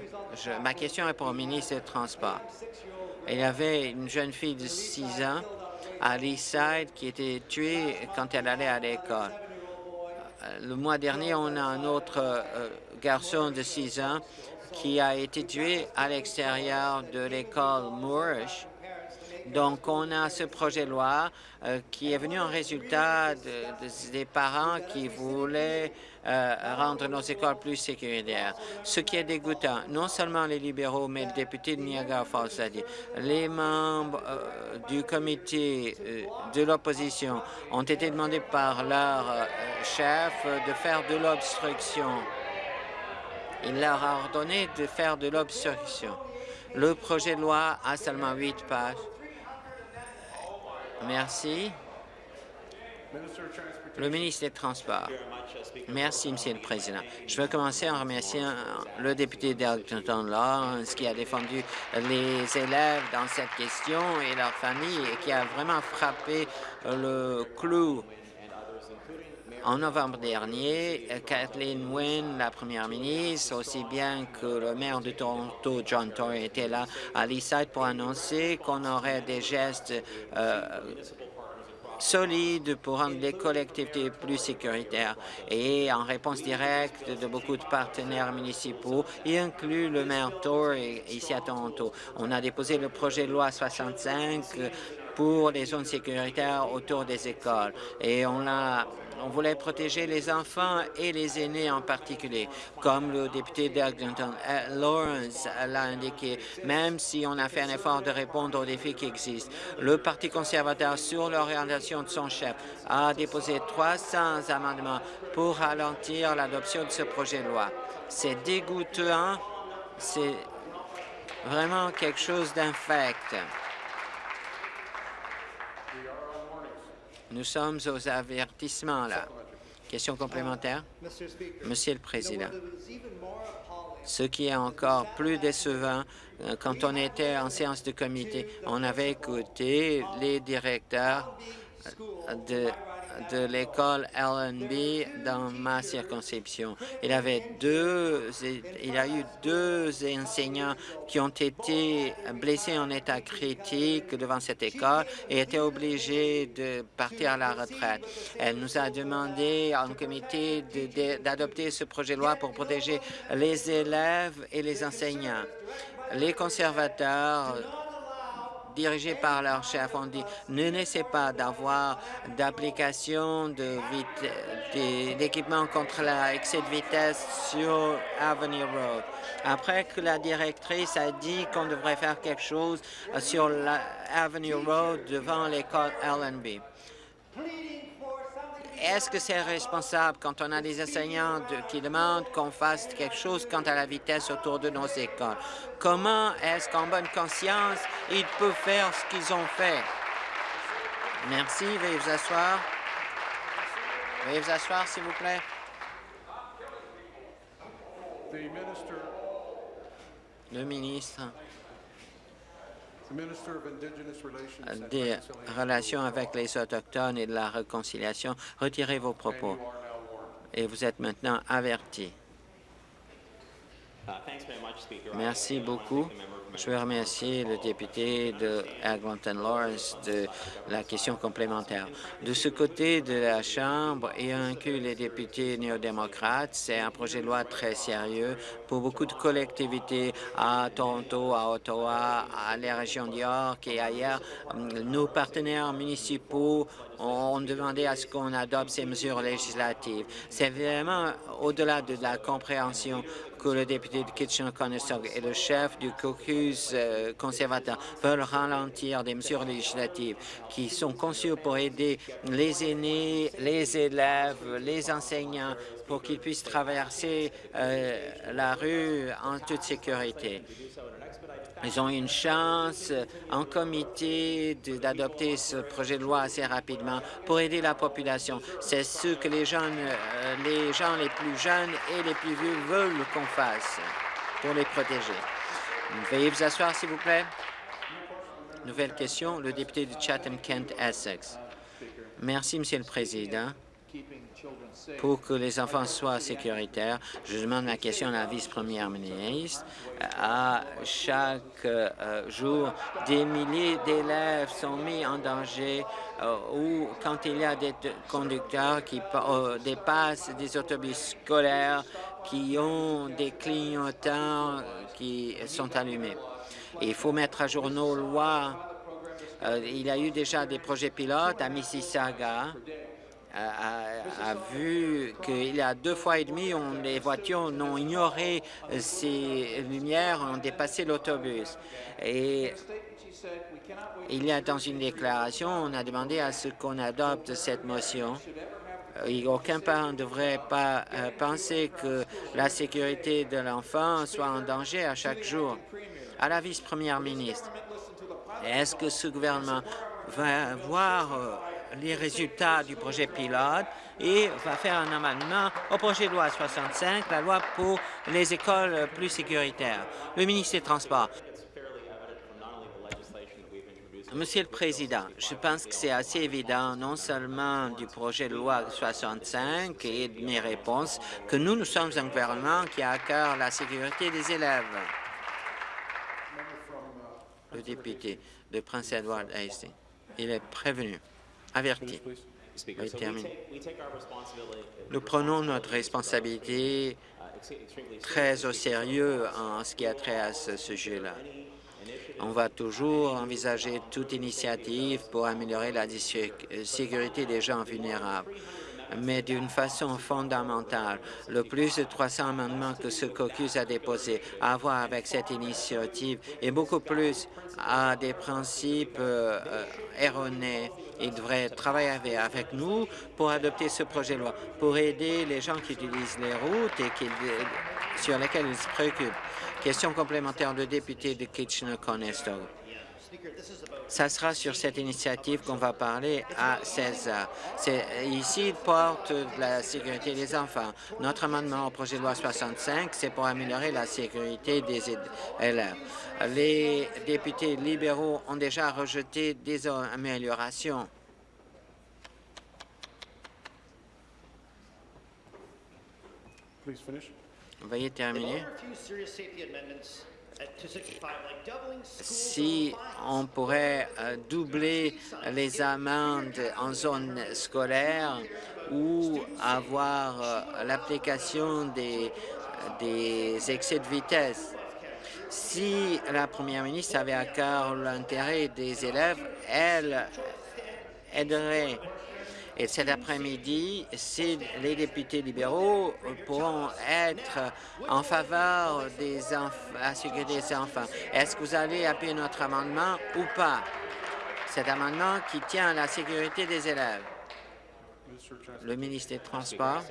ma question est pour le ministre des Transports. Il y avait une jeune fille de 6 ans à Leaside qui était tuée quand elle allait à l'école. Le mois dernier, on a un autre euh, garçon de 6 ans qui a été tué à l'extérieur de l'école Moorish. Donc, on a ce projet de loi euh, qui est venu en résultat des parents qui voulaient euh, rendre nos écoles plus sécuritaires. Ce qui est dégoûtant, non seulement les libéraux, mais le député de Niagara Falls a dit, les membres euh, du comité de l'opposition ont été demandés par leur chef de faire de l'obstruction il leur a ordonné de faire de l'obstruction. Le projet de loi a seulement huit pages. Merci. Le ministre des Transports. Merci, Monsieur le Président. Je veux commencer en remerciant le député d'Arlington Lawrence qui a défendu les élèves dans cette question et leurs familles et qui a vraiment frappé le clou en novembre dernier, Kathleen Wynne, la première ministre, aussi bien que le maire de Toronto, John Tory, était là à Leaside pour annoncer qu'on aurait des gestes euh, solides pour rendre les collectivités plus sécuritaires. Et en réponse directe de beaucoup de partenaires municipaux, y inclut le maire Tory ici à Toronto. On a déposé le projet de loi 65 pour les zones sécuritaires autour des écoles. Et on a on voulait protéger les enfants et les aînés en particulier, comme le député d'Eglinton euh, Lawrence l'a indiqué, même si on a fait un effort de répondre aux défis qui existent. Le Parti conservateur, sur l'orientation de son chef, a déposé 300 amendements pour ralentir l'adoption de ce projet de loi. C'est dégoûtant, c'est vraiment quelque chose d'infect. Nous sommes aux avertissements, là. Question complémentaire? Monsieur le Président, ce qui est encore plus décevant, euh, quand on était en séance de comité, on avait écouté les directeurs de de l'école LNB dans ma circonscription. Il, avait deux, il a eu deux enseignants qui ont été blessés en état critique devant cette école et étaient obligés de partir à la retraite. Elle nous a demandé en comité d'adopter ce projet de loi pour protéger les élèves et les enseignants. Les conservateurs dirigés par leur chef ont dit ne laissez pas d'avoir d'application d'équipement contre l'excès de vitesse sur Avenue Road. Après que la directrice a dit qu'on devrait faire quelque chose sur la Avenue Road devant l'école LNB. Est-ce que c'est responsable quand on a des enseignants qui demandent qu'on fasse quelque chose quant à la vitesse autour de nos écoles? Comment est-ce qu'en bonne conscience, ils peuvent faire ce qu'ils ont fait? Merci. Veuillez vous asseoir. Veuillez vous asseoir, s'il vous plaît. Le ministre des relations avec les Autochtones et de la réconciliation. Retirez vos propos. Et vous êtes maintenant averti. Merci beaucoup. Je veux remercier le député de Eglinton Lawrence de la question complémentaire. De ce côté de la Chambre, et inclus les députés néo-démocrates, c'est un projet de loi très sérieux pour beaucoup de collectivités à Toronto, à Ottawa, à la région d'York et ailleurs. Nos partenaires municipaux ont demandé à ce qu'on adopte ces mesures législatives. C'est vraiment au-delà de la compréhension que le député de Kitchener-Conestoga et le chef du caucus euh, conservateur veulent ralentir des mesures législatives qui sont conçues pour aider les aînés, les élèves, les enseignants pour qu'ils puissent traverser euh, la rue en toute sécurité. Ils ont une chance en comité d'adopter ce projet de loi assez rapidement pour aider la population. C'est ce que les, jeunes, euh, les gens les plus jeunes et les plus vieux veulent qu'on fasse pour les protéger. Veuillez vous asseoir, s'il vous plaît. Nouvelle question, le député de Chatham-Kent-Essex. Merci, Monsieur le Président pour que les enfants soient sécuritaires. Je demande ma question à la vice-première ministre. À chaque euh, jour, des milliers d'élèves sont mis en danger euh, ou quand il y a des conducteurs qui euh, dépassent des autobus scolaires qui ont des clignotants qui sont allumés. il faut mettre à jour nos lois. il y a eu déjà des projets pilotes à Mississauga a, vu qu'il y a deux fois et demi, on, les voitures n'ont ignoré ces lumières, ont dépassé l'autobus. Et il y a dans une déclaration, on a demandé à ce qu'on adopte cette motion. Aucun parent ne devrait pas euh, penser que la sécurité de l'enfant soit en danger à chaque jour. À la vice-première ministre, est-ce que ce gouvernement va voir euh, les résultats du projet pilote et va faire un amendement au projet de loi 65, la loi pour les écoles plus sécuritaires. Le ministre des Transports. Monsieur le Président, je pense que c'est assez évident, non seulement du projet de loi 65 et de mes réponses, que nous, nous sommes un gouvernement qui a à cœur la sécurité des élèves. Le député de Prince Edward Hastings, il est prévenu averti. Nous prenons notre responsabilité très au sérieux en ce qui a trait à ce sujet-là. On va toujours envisager toute initiative pour améliorer la sécurité des gens vulnérables mais d'une façon fondamentale. Le plus de 300 amendements que ce caucus a déposé à voir avec cette initiative et beaucoup plus à des principes euh, erronés. Il devrait travailler avec nous pour adopter ce projet de loi, pour aider les gens qui utilisent les routes et qui, sur lesquelles ils se préoccupent. Question complémentaire de député de Kitchener-Conestoga. Ça sera sur cette initiative qu'on va parler à 16 heures. Ici, il porte la sécurité des enfants. Notre amendement au projet de loi 65, c'est pour améliorer la sécurité des élèves. Les députés libéraux ont déjà rejeté des améliorations. Veuillez terminer. Si on pourrait euh, doubler les amendes en zone scolaire ou avoir euh, l'application des, des excès de vitesse. Si la première ministre avait à cœur l'intérêt des élèves, elle aiderait et cet après-midi, si les députés libéraux pourront être en faveur des la sécurité des enfants. Est-ce que vous allez appuyer notre amendement ou pas? Cet amendement qui tient à la sécurité des élèves. Le ministre des Transports.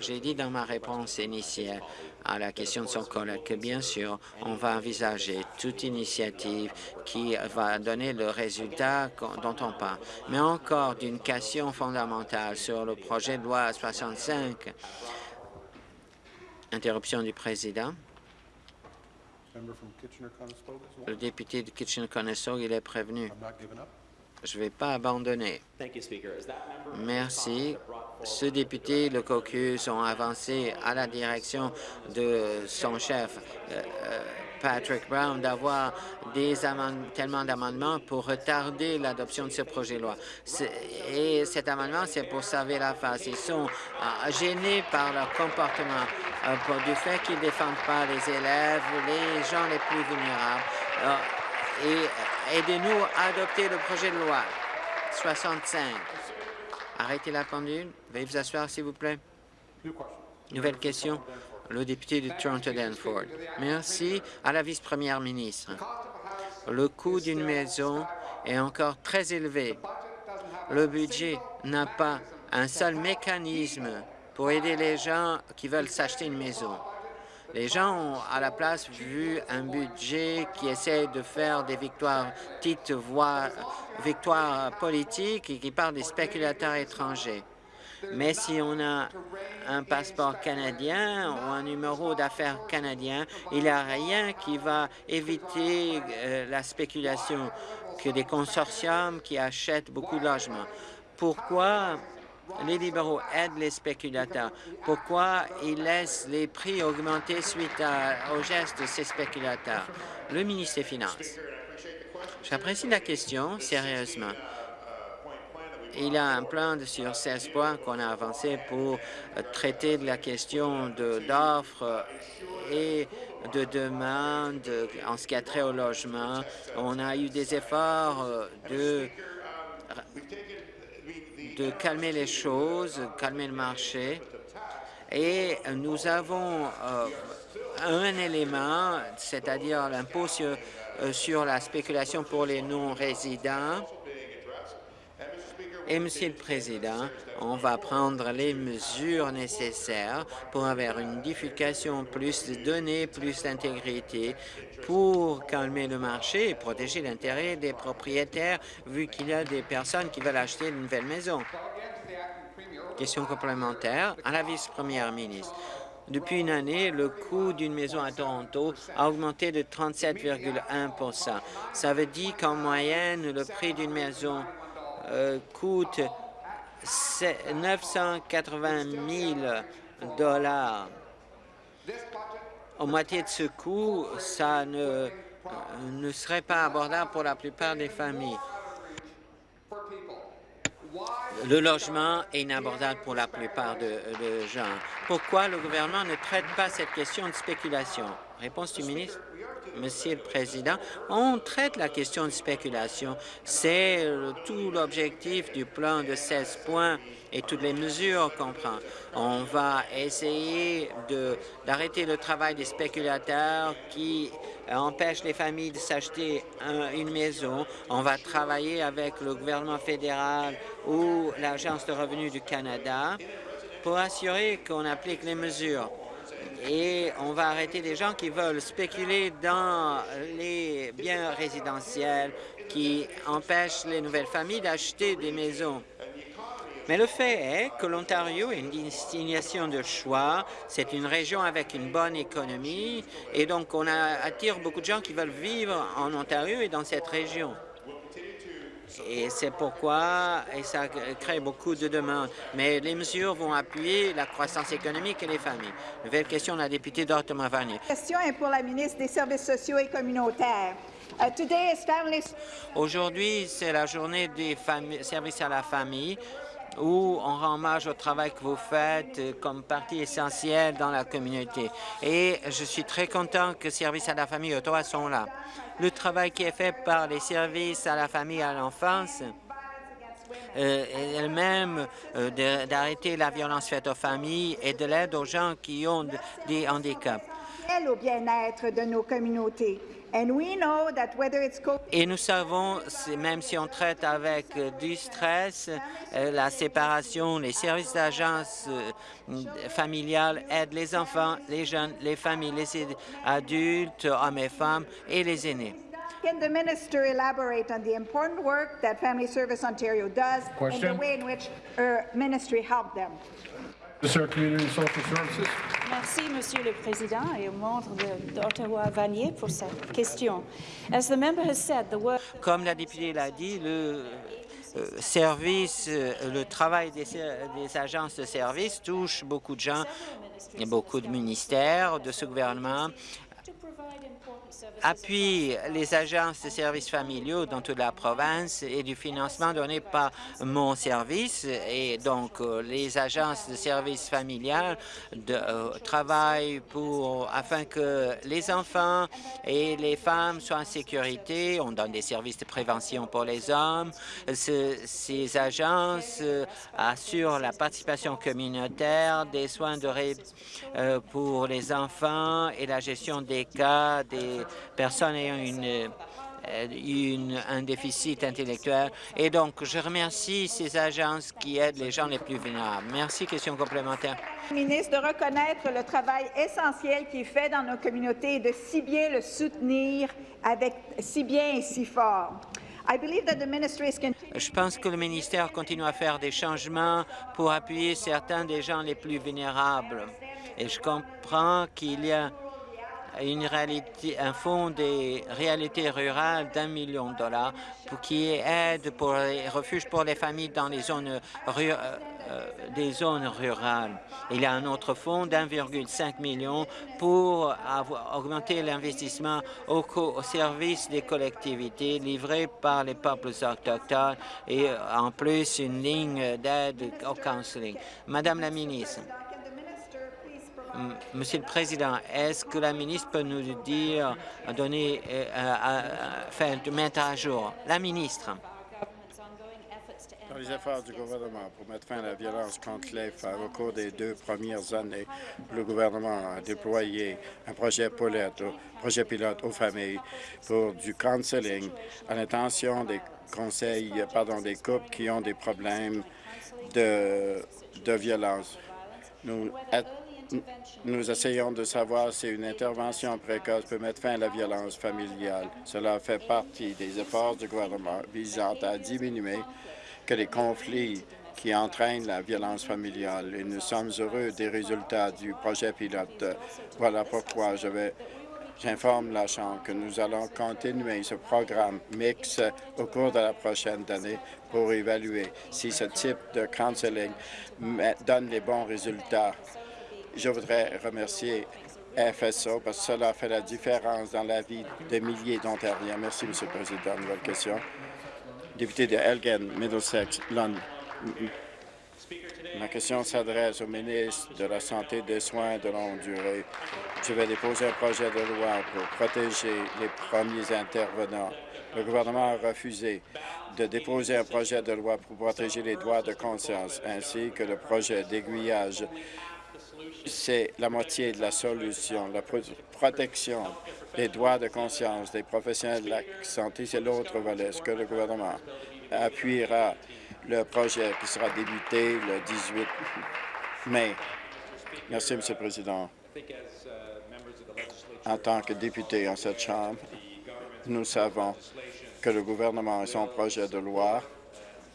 J'ai dit dans ma réponse initiale à la question de son collègue que, bien sûr, on va envisager toute initiative qui va donner le résultat dont on parle. Mais encore d'une question fondamentale sur le projet de loi 65. Interruption du président. Le député de Kitchener-Conestoga, il est prévenu. Je ne vais pas abandonner. Merci. Ce député, le caucus, ont avancé à la direction de son chef, euh, euh, Patrick Brown, d'avoir tellement d'amendements pour retarder l'adoption de ce projet de loi. Et cet amendement, c'est pour sauver la face. Ils sont euh, gênés par leur comportement, pour du fait qu'ils ne défendent pas les élèves, les gens les plus vulnérables et aidez-nous à adopter le projet de loi 65. Arrêtez la pendule. Veuillez vous asseoir, s'il vous plaît. Nouvelle question. Le député de Toronto-Danford. Merci à la vice-première ministre. Le coût d'une maison est encore très élevé. Le budget n'a pas un seul mécanisme pour aider les gens qui veulent s'acheter une maison. Les gens ont à la place vu un budget qui essaie de faire des victoires, petites voix, victoires politiques et qui parle des spéculateurs étrangers. Mais si on a un passeport canadien ou un numéro d'affaires canadien, il n'y a rien qui va éviter euh, la spéculation que des consortiums qui achètent beaucoup de logements. Pourquoi les libéraux aident les spéculateurs. Pourquoi ils laissent les prix augmenter suite aux gestes de ces spéculateurs? Le ministre des Finances. J'apprécie la question, sérieusement. Il y a un plan de sur 16 points qu'on a avancé pour traiter de la question d'offres et de demandes en ce qui a trait au logement. On a eu des efforts de de calmer les choses, calmer le marché. Et nous avons euh, un élément, c'est-à-dire l'impôt euh, sur la spéculation pour les non-résidents. Et, Monsieur le Président, on va prendre les mesures nécessaires pour avoir une diffusion plus de données, plus d'intégrité, pour calmer le marché et protéger l'intérêt des propriétaires, vu qu'il y a des personnes qui veulent acheter une nouvelle maison. Question complémentaire à la vice-première ministre. Depuis une année, le coût d'une maison à Toronto a augmenté de 37,1% Ça veut dire qu'en moyenne, le prix d'une maison euh, coûte 980 000 dollars. Au moitié de ce coût, ça ne, ne serait pas abordable pour la plupart des familles. le logement est inabordable pour la plupart de, de gens. Pourquoi le gouvernement ne traite pas cette question de spéculation? Réponse du ministre. Monsieur le Président, on traite la question de spéculation. C'est tout l'objectif du plan de 16 points et toutes les mesures qu'on prend. On va essayer d'arrêter le travail des spéculateurs qui empêchent les familles de s'acheter une maison. On va travailler avec le gouvernement fédéral ou l'Agence de revenus du Canada pour assurer qu'on applique les mesures et on va arrêter des gens qui veulent spéculer dans les biens résidentiels, qui empêchent les nouvelles familles d'acheter des maisons. Mais le fait est que l'Ontario est une destination de choix. C'est une région avec une bonne économie et donc on attire beaucoup de gens qui veulent vivre en Ontario et dans cette région. Et c'est pourquoi et ça crée beaucoup de demandes. Mais les mesures vont appuyer la croissance économique et les familles. Nouvelle question, la députée d'Ottawa Vanier. La question est pour la ministre des Services sociaux et communautaires. Uh, Aujourd'hui, c'est la journée des services à la famille où on rend hommage au travail que vous faites euh, comme partie essentielle dans la communauté. Et je suis très content que Services à la famille Ottawa sont là. Le travail qui est fait par les services à la famille et à l'enfance euh, elle-même euh, d'arrêter la violence faite aux familles et de l'aide aux gens qui ont des handicaps. Au bien-être de nos communautés? Et nous savons, même si on traite avec euh, du stress, euh, la séparation, les services d'agence euh, familiale aident les enfants, les jeunes, les familles, les adultes, hommes et femmes et les aînés. Can the minister elaborate on the important work that Family Service Ontario does Question. and the way in which her ministry helped them? Merci, Monsieur le Président, et au membre d'Ottawa-Vanier pour cette question. Comme la députée l'a dit, le euh, service, euh, le travail des, des, agences de service touche beaucoup de gens, beaucoup de ministères de ce gouvernement appuie les agences de services familiaux dans toute la province et du financement donné par mon service. Et donc, euh, les agences de services familiales de, euh, travaillent pour, afin que les enfants et les femmes soient en sécurité. On donne des services de prévention pour les hommes. ces agences euh, assurent la participation communautaire, des soins de ré, pour les enfants et la gestion des cas des personnes ayant une, euh, une, un déficit intellectuel. Et donc, je remercie ces agences qui aident les gens les plus vulnérables. Merci. Question complémentaire. Ministre, de reconnaître le travail essentiel qui est fait dans nos communautés et de si bien le soutenir avec si bien et si fort. Je pense que le ministère continue à faire des changements pour appuyer certains des gens les plus vulnérables. Et je comprends qu'il y a une réalité, un fonds des réalités rurales d'un million de dollars pour qui aide pour les refuges pour les familles dans les zones euh, euh, zones rurales. Il y a un autre fonds d'1,5 million pour augmenter l'investissement au, au, service des collectivités livrées par les peuples autochtones et euh, en plus une ligne d'aide au counseling. Madame la ministre, Monsieur le Président, est-ce que la ministre peut nous dire, donner, euh, faire mettre à jour La ministre? Dans les efforts du gouvernement pour mettre fin à la violence contre les femmes au cours des deux premières années, le gouvernement a déployé un projet pilote, projet pilote aux familles pour du counseling à l'intention des conseils, pardon, des couples qui ont des problèmes de, de violence. Nous nous essayons de savoir si une intervention précoce peut mettre fin à la violence familiale. Cela fait partie des efforts du gouvernement visant à diminuer que les conflits qui entraînent la violence familiale. Et nous sommes heureux des résultats du projet pilote. Voilà pourquoi je J'informe la Chambre que nous allons continuer ce programme mix au cours de la prochaine année pour évaluer si ce type de counseling donne les bons résultats je voudrais remercier FSO parce que cela fait la différence dans la vie de milliers d'Ontariens. Merci, M. le Président. Nouvelle question. Député de Elgin, Middlesex, London. Ma question s'adresse au ministre de la Santé et des Soins de longue durée. Je vais déposer un projet de loi pour protéger les premiers intervenants. Le gouvernement a refusé de déposer un projet de loi pour protéger les droits de conscience, ainsi que le projet d'aiguillage. C'est la moitié de la solution. La protection des droits de conscience des professionnels de la santé, c'est l'autre volet. Ce que le gouvernement appuiera le projet qui sera débuté le 18 mai. Merci, M. le Président. En tant que député en cette Chambre, nous savons que le gouvernement et son projet de loi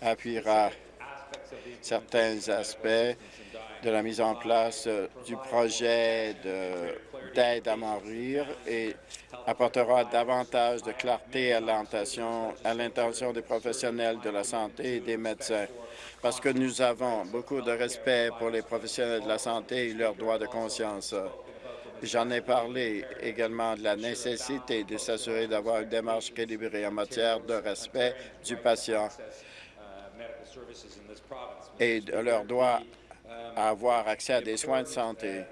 appuiera certains aspects de la mise en place du projet d'aide à mourir et apportera davantage de clarté à l'intention des professionnels de la santé et des médecins, parce que nous avons beaucoup de respect pour les professionnels de la santé et leurs droits de conscience. J'en ai parlé également de la nécessité de s'assurer d'avoir une démarche équilibrée en matière de respect du patient et de leur droit à avoir accès à des soins de santé.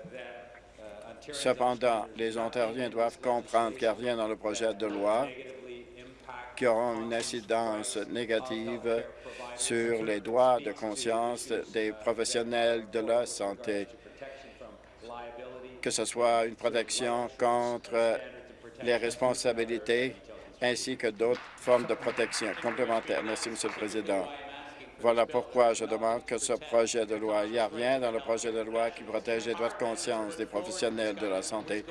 Cependant, les Ontariens doivent comprendre qu'il n'y a rien dans le projet de loi qui aura une incidence négative sur les droits de conscience des professionnels de la santé, que ce soit une protection contre les responsabilités ainsi que d'autres formes de protection complémentaires. Merci, M. le Président. Voilà pourquoi je demande que ce projet de loi, il n'y a rien dans le projet de loi qui protège les droits de conscience des professionnels de la santé.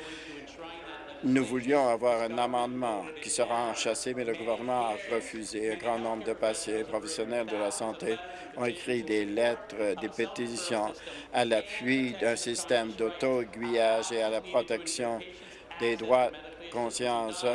Nous voulions avoir un amendement qui sera enchassé, mais le gouvernement a refusé. Un grand nombre de patients professionnels de la santé ont écrit des lettres, des pétitions à l'appui d'un système d'auto-aiguillage et à la protection des droits de conscience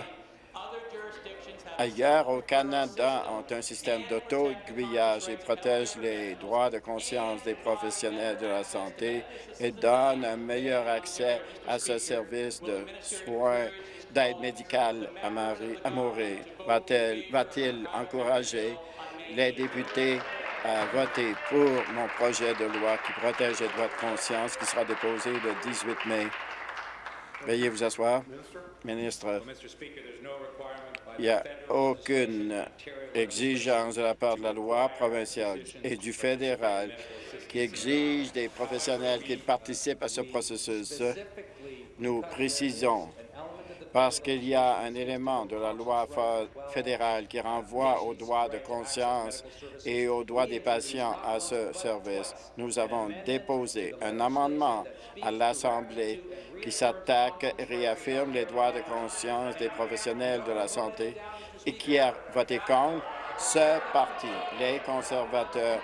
Ailleurs au Canada, ont un système d'auto-aiguillage et protège les droits de conscience des professionnels de la santé et donne un meilleur accès à ce service de soins d'aide médicale à mourir. Va-t-il encourager les députés à voter pour mon projet de loi qui protège les droits de conscience qui sera déposé le 18 mai? Veuillez vous asseoir. Ministre, il n'y a aucune exigence de la part de la loi provinciale et du fédéral qui exige des professionnels qu'ils participent à ce processus. Nous précisons parce qu'il y a un élément de la loi fédérale qui renvoie aux droits de conscience et aux droits des patients à ce service. Nous avons déposé un amendement à l'Assemblée qui s'attaque et réaffirme les droits de conscience des professionnels de la santé et qui a voté contre ce parti, les conservateurs.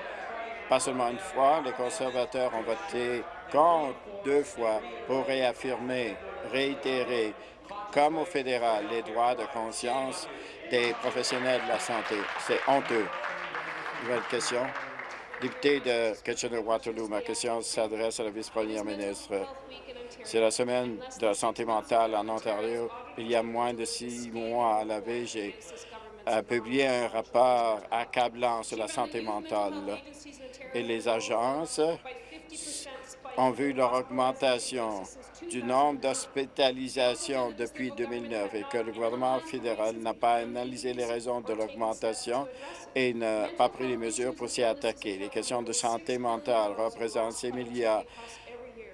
Pas seulement une fois, les conservateurs ont voté contre deux fois pour réaffirmer, réitérer comme au fédéral, les droits de conscience des professionnels de la santé. C'est honteux. Nouvelle question. Député de Kitchener-Waterloo, ma question s'adresse à la vice-première ministre. C'est la semaine de la santé mentale en Ontario. Il y a moins de six mois, à la veille, j'ai publié un rapport accablant sur la santé mentale. Et les agences ont vu leur augmentation du nombre d'hospitalisations depuis 2009 et que le gouvernement fédéral n'a pas analysé les raisons de l'augmentation et n'a pas pris les mesures pour s'y attaquer. Les questions de santé mentale représentent 6 milliards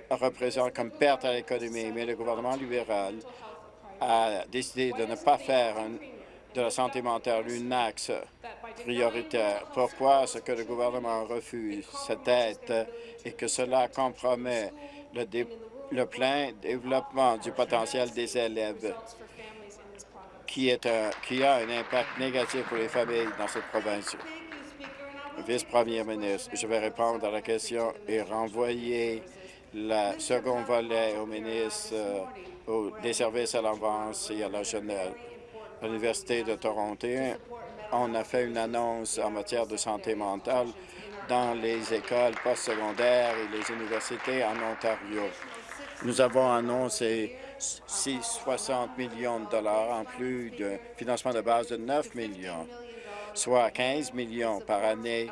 représentent comme perte à l'économie, mais le gouvernement libéral a décidé de ne pas faire de la santé mentale un axe prioritaire. Pourquoi est-ce que le gouvernement refuse cette aide et que cela compromet le, le plein développement du potentiel des élèves qui, a un impact négatif pour les familles dans cette province? Vice-premier ministre, je vais répondre à la question et renvoyer le second volet au ministre euh, des services à l'avance et à la jeunesse. L'Université de Toronto, on a fait une annonce en matière de santé mentale dans les écoles postsecondaires et les universités en Ontario. Nous avons annoncé 660 millions de dollars en plus de financement de base de 9 millions, soit 15 millions par année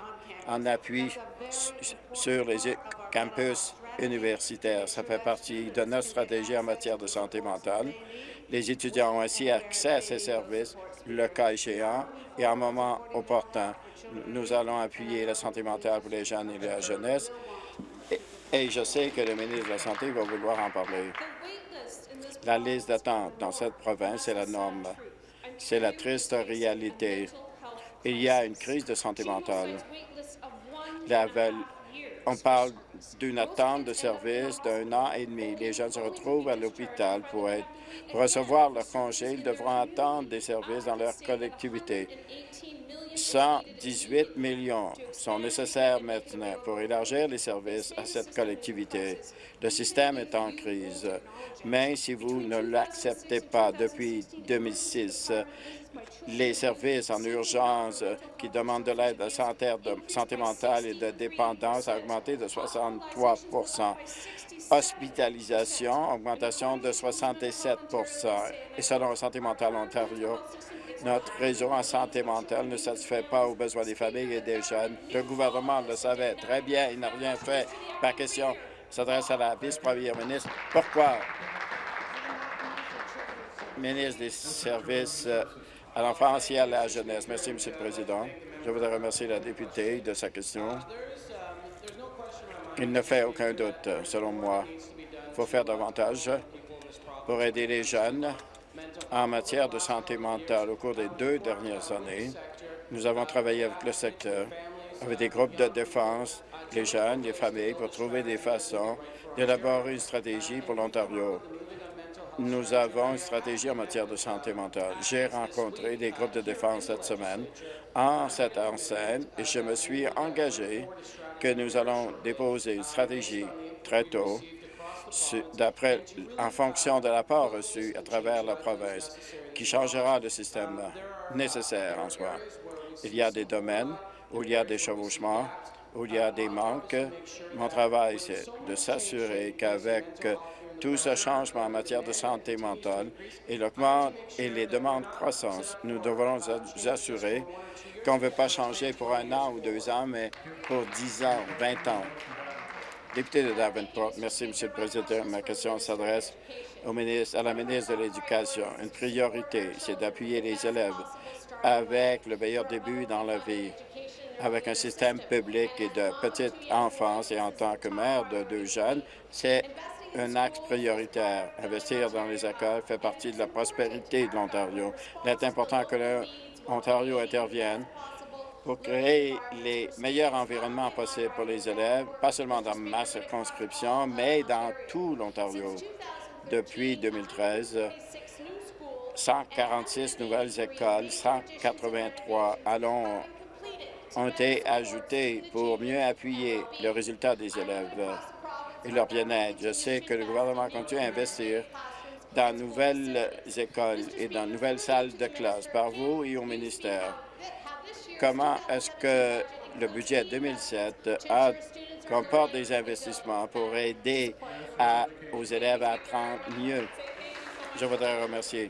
en appui sur les campus universitaires. Ça fait partie de notre stratégie en matière de santé mentale. Les étudiants ont ainsi accès à ces services, le cas échéant, et à un moment opportun. Nous allons appuyer la santé mentale pour les jeunes et la jeunesse. Et, je sais que le ministre de la Santé va vouloir en parler. La liste d'attente dans cette province est la norme. C'est la triste réalité. Il y a une crise de santé mentale. On parle d'une attente de service d'un an et demi. Les gens se retrouvent à l'hôpital pour, pour recevoir leur congé. Ils devront attendre des services dans leur collectivité. 118 millions sont nécessaires maintenant pour élargir les services à cette collectivité. Le système est en crise, mais si vous ne l'acceptez pas. Depuis 2006, les services en urgence qui demandent de l'aide de santé mentale et de dépendance ont augmenté de 63% Hospitalisation, augmentation de 67% Et selon Santé mentale Ontario, notre réseau en santé mentale ne satisfait pas aux besoins des familles et des jeunes. Le gouvernement le savait très bien. Il n'a rien fait. Ma question s'adresse à la vice-première ministre. Pourquoi? Ministre des Services euh, à l'enfance et à la jeunesse. Merci, Monsieur le Président. Je voudrais remercier la députée de sa question. Il ne fait aucun doute, selon moi. Il faut faire davantage pour aider les jeunes en matière de santé mentale. Au cours des deux dernières années, nous avons travaillé avec le secteur, avec des groupes de défense, les jeunes, les familles, pour trouver des façons d'élaborer une stratégie pour l'Ontario. Nous avons une stratégie en matière de santé mentale. J'ai rencontré des groupes de défense cette semaine en cette enceinte et je me suis engagé que nous allons déposer une stratégie très tôt d'après, en fonction de l'apport reçu à travers la province, qui changera le système nécessaire en soi. Il y a des domaines où il y a des chevauchements, où il y a des manques. Mon travail, c'est de s'assurer qu'avec tout ce changement en matière de santé mentale et et les demandes croissantes, nous devrons nous assurer qu'on ne veut pas changer pour un an ou deux ans, mais pour dix ans, vingt ans. Député de Davenport, merci, Monsieur le Président. Ma question s'adresse à la ministre de l'Éducation. Une priorité, c'est d'appuyer les élèves avec le meilleur début dans la vie, avec un système public et de petite enfance. Et en tant que maire de deux jeunes, c'est un axe prioritaire. Investir dans les écoles fait partie de la prospérité de l'Ontario. Il est important que l'Ontario intervienne pour créer les meilleurs environnements possibles pour les élèves, pas seulement dans ma circonscription, mais dans tout l'Ontario. Depuis 2013, 146 nouvelles écoles, 183 allons ont été ajoutées pour mieux appuyer le résultat des élèves et leur bien-être. Je sais que le gouvernement continue à investir dans nouvelles écoles et dans nouvelles salles de classe par vous et au ministère comment est-ce que le budget 2007 comporte des investissements pour aider aux élèves à apprendre mieux? Je voudrais remercier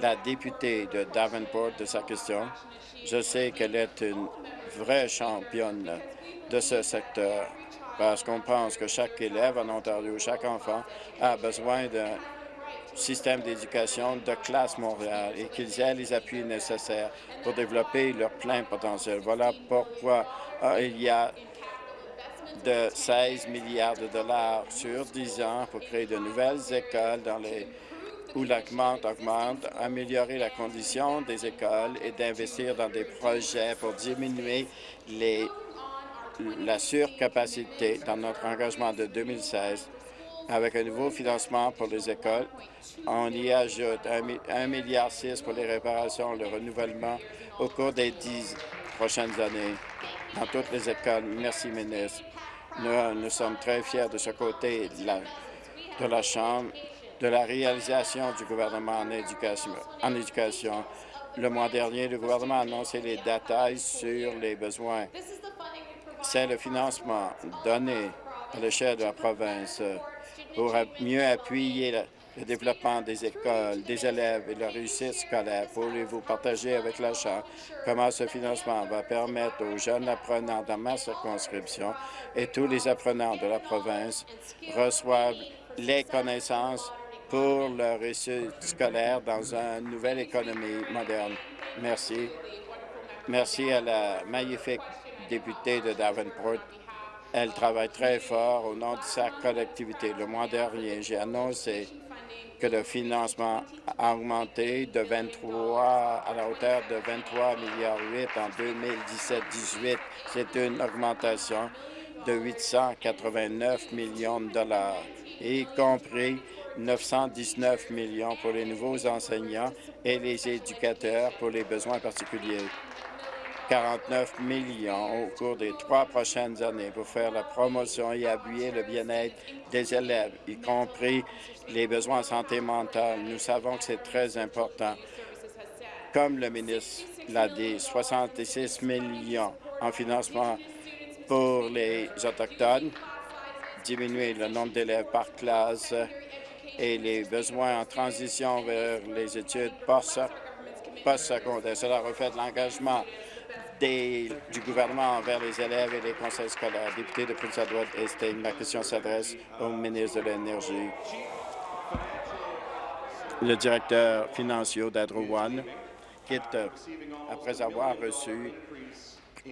la députée de Davenport de sa question. Je sais qu'elle est une vraie championne de ce secteur parce qu'on pense que chaque élève en Ontario, chaque enfant a besoin d'un système d'éducation de classe Montréal et qu'ils aient les appuis nécessaires pour développer leur plein potentiel. Voilà pourquoi euh, il y a de 16 milliards de dollars sur 10 ans pour créer de nouvelles écoles dans les où l'augmente augmente, améliorer la condition des écoles et d'investir dans des projets pour diminuer les, la surcapacité dans notre engagement de 2016 avec un nouveau financement pour les écoles. On y ajoute 1,6 milliard pour les réparations, le renouvellement au cours des dix prochaines années dans toutes les écoles. Merci, ministre. Nous, sommes très fiers de ce côté de la, de la Chambre, de la réalisation du gouvernement en éducation. En éducation. Le mois dernier, le gouvernement a annoncé les détails sur les besoins. C'est le financement donné à l'échelle de la province pour mieux appuyer le développement des écoles, des élèves et leur réussite scolaire. Pourriez-vous partager avec la Chambre comment ce financement va permettre aux jeunes apprenants dans ma circonscription et tous les apprenants de la province reçoivent les connaissances pour leur réussite scolaire dans une nouvelle économie moderne? Merci. Merci à la magnifique députée de Davenport. Elle travaille très fort au nom de sa collectivité. Le mois dernier, j'ai annoncé que le financement a augmenté de 23 à la hauteur de 23 milliards 8 en 2017-18. C'est une augmentation de 889 millions de dollars, y compris 919 millions pour les nouveaux enseignants et les éducateurs pour les besoins particuliers. 49 millions au cours des trois prochaines années pour faire la promotion et appuyer le bien-être des élèves, y compris les besoins en santé mentale. Nous savons que c'est très important. Comme le ministre l'a dit, 66 millions en financement pour les Autochtones, diminuer le nombre d'élèves par classe et les besoins en transition vers les études post-secondaires. Cela reflète l'engagement du gouvernement envers les élèves et les conseils scolaires. Député de Prince Edward Estate, ma question s'adresse au ministre de l'Énergie. Le directeur financier d'Hydro One quitte après avoir reçu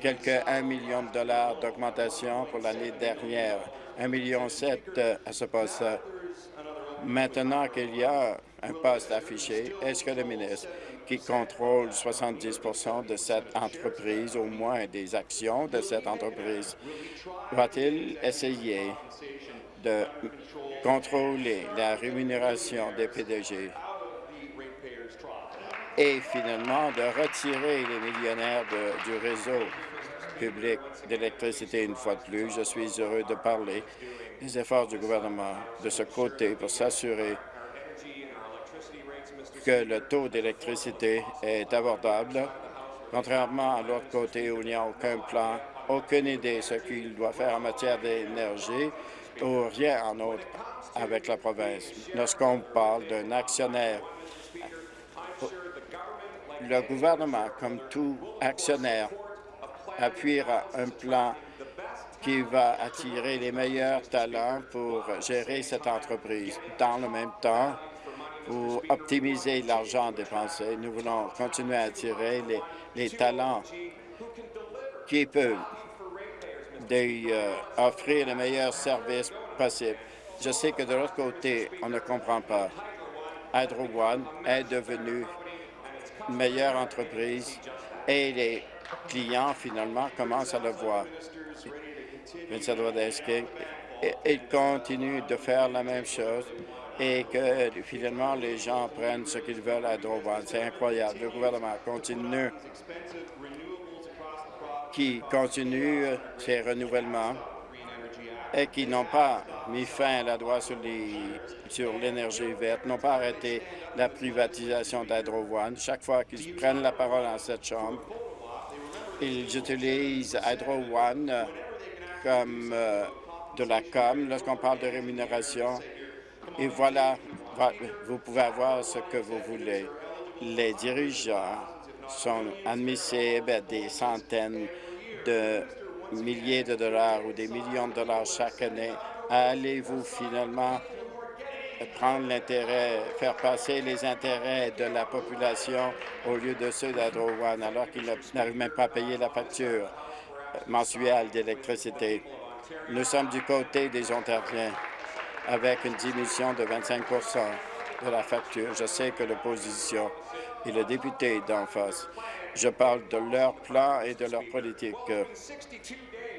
quelques 1 million de dollars d'augmentation pour l'année dernière, 1,7 million à ce poste. Maintenant qu'il y a un poste affiché, est-ce que le ministre qui contrôle 70 de cette entreprise, au moins des actions de cette entreprise, va-t-il essayer de contrôler la rémunération des PDG et finalement de retirer les millionnaires du réseau public d'électricité une fois de plus? Je suis heureux de parler des efforts du gouvernement de ce côté pour s'assurer que le taux d'électricité est abordable, contrairement à l'autre côté où il n'y a aucun plan, aucune idée de ce qu'il doit faire en matière d'énergie ou rien en autre avec la province. Lorsqu'on parle d'un actionnaire, le gouvernement, comme tout actionnaire, appuiera un plan qui va attirer les meilleurs talents pour gérer cette entreprise. Dans le même temps, pour optimiser l'argent dépensé, nous voulons continuer à attirer les, talents qui peuvent euh, offrir les meilleurs services possibles. Je sais que de l'autre côté, on ne comprend pas. Hydro One est devenu une meilleure entreprise et les clients, finalement, commencent à le voir. Il continue de faire la même chose et que finalement les gens prennent ce qu'ils veulent à Drovan. C'est incroyable. Le gouvernement continue qui continue ses renouvellements et qui n'ont pas mis fin à la loi sur l'énergie verte, n'ont pas arrêté la privatisation d'Hydro Chaque fois qu'ils prennent la parole dans cette Chambre, ils utilisent Hydro One comme euh, de la com lorsqu'on parle de rémunération. Et voilà, vous pouvez avoir ce que vous voulez. Les dirigeants sont admissibles à des centaines de milliers de dollars ou des millions de dollars chaque année. Allez-vous finalement prendre l'intérêt, faire passer les intérêts de la population au lieu de ceux d'Adrowan, alors qu'ils n'arrivent même pas à payer la facture mensuelle d'électricité? Nous sommes du côté des Ontariens avec une diminution de 25% de la facture. Je sais que l'opposition et le député d'en face, je parle de leur plan et de leur politique.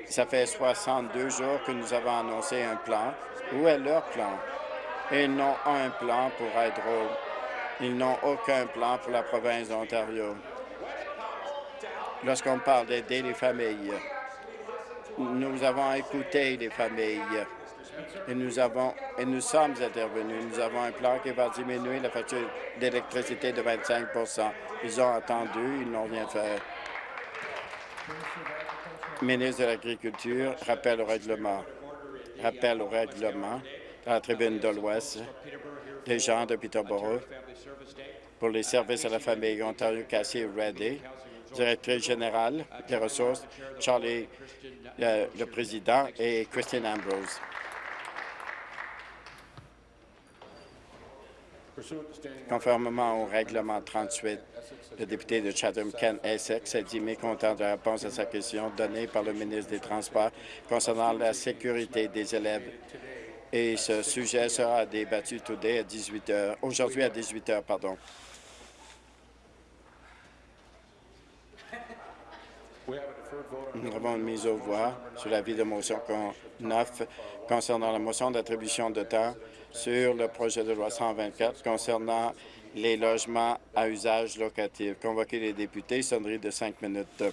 Ça fait 62 jours que nous avons annoncé un plan. Où est leur plan? Ils n'ont un plan pour Hydro. Ils n'ont aucun plan pour la province d'Ontario. Lorsqu'on parle d'aider les familles, nous avons écouté les familles et nous avons et nous sommes intervenus. Nous avons un plan qui va diminuer la facture d'électricité de 25% Ils ont attendu, ils n'ont rien fait. Ministre de l'Agriculture, rappel au règlement. Rappel au règlement. à la tribune de l'Ouest, des gens de Peterborough, pour les services à la famille Ontario Cassie Reddy, directrice générale des ressources, Charlie, euh, le président, et Christine Ambrose. Conformément au règlement 38, le député de Chatham-Kent-Essex a dit mécontent de la réponse à sa question donnée par le ministre des Transports concernant la sécurité des élèves. Et ce sujet sera débattu today à 18 heures, aujourd'hui à 18 heures. Pardon. Nous avons une mise aux voix sur l'avis de motion 9 concernant la motion d'attribution de temps sur le projet de loi 124 concernant les logements à usage locatif. Convoquer les députés, sonnerie de cinq minutes.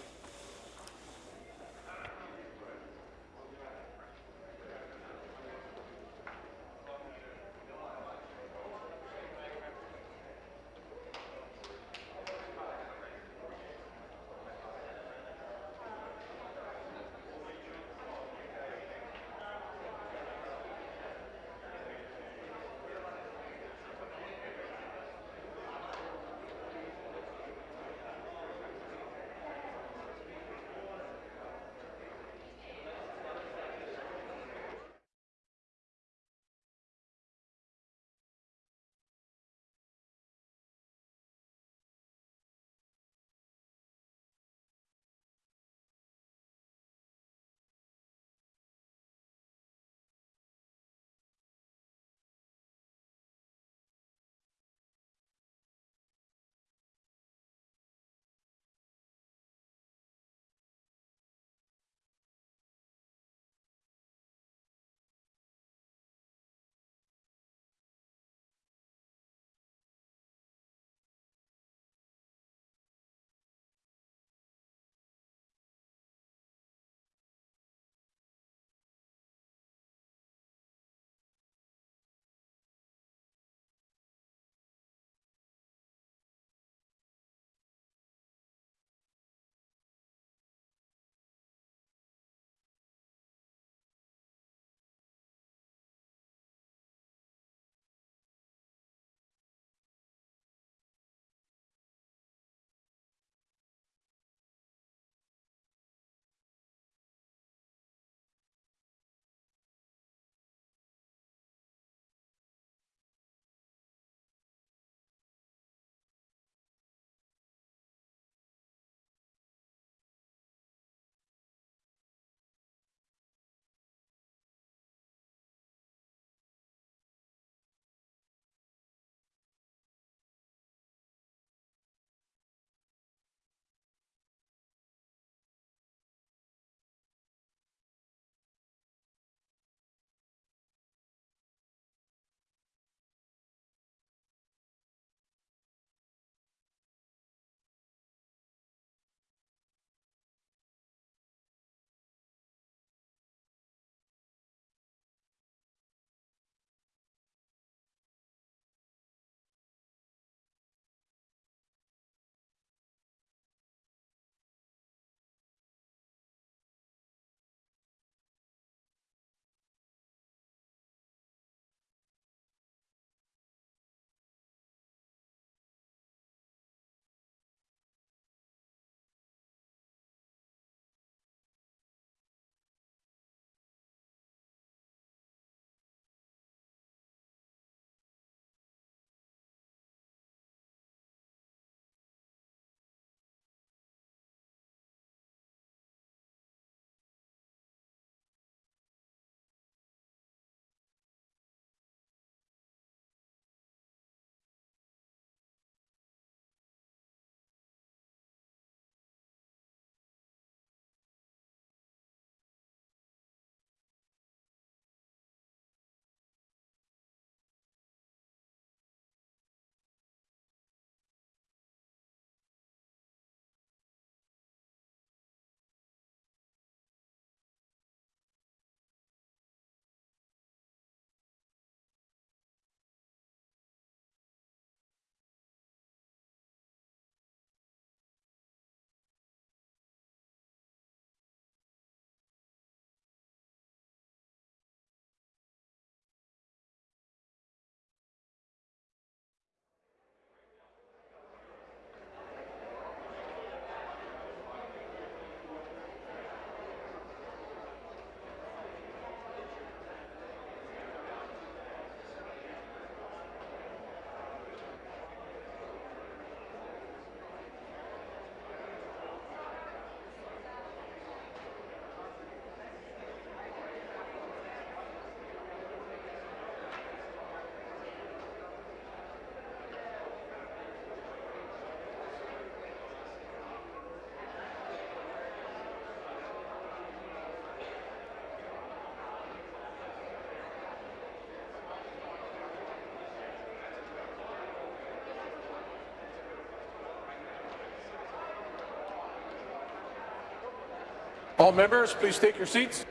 All members, please take your seats.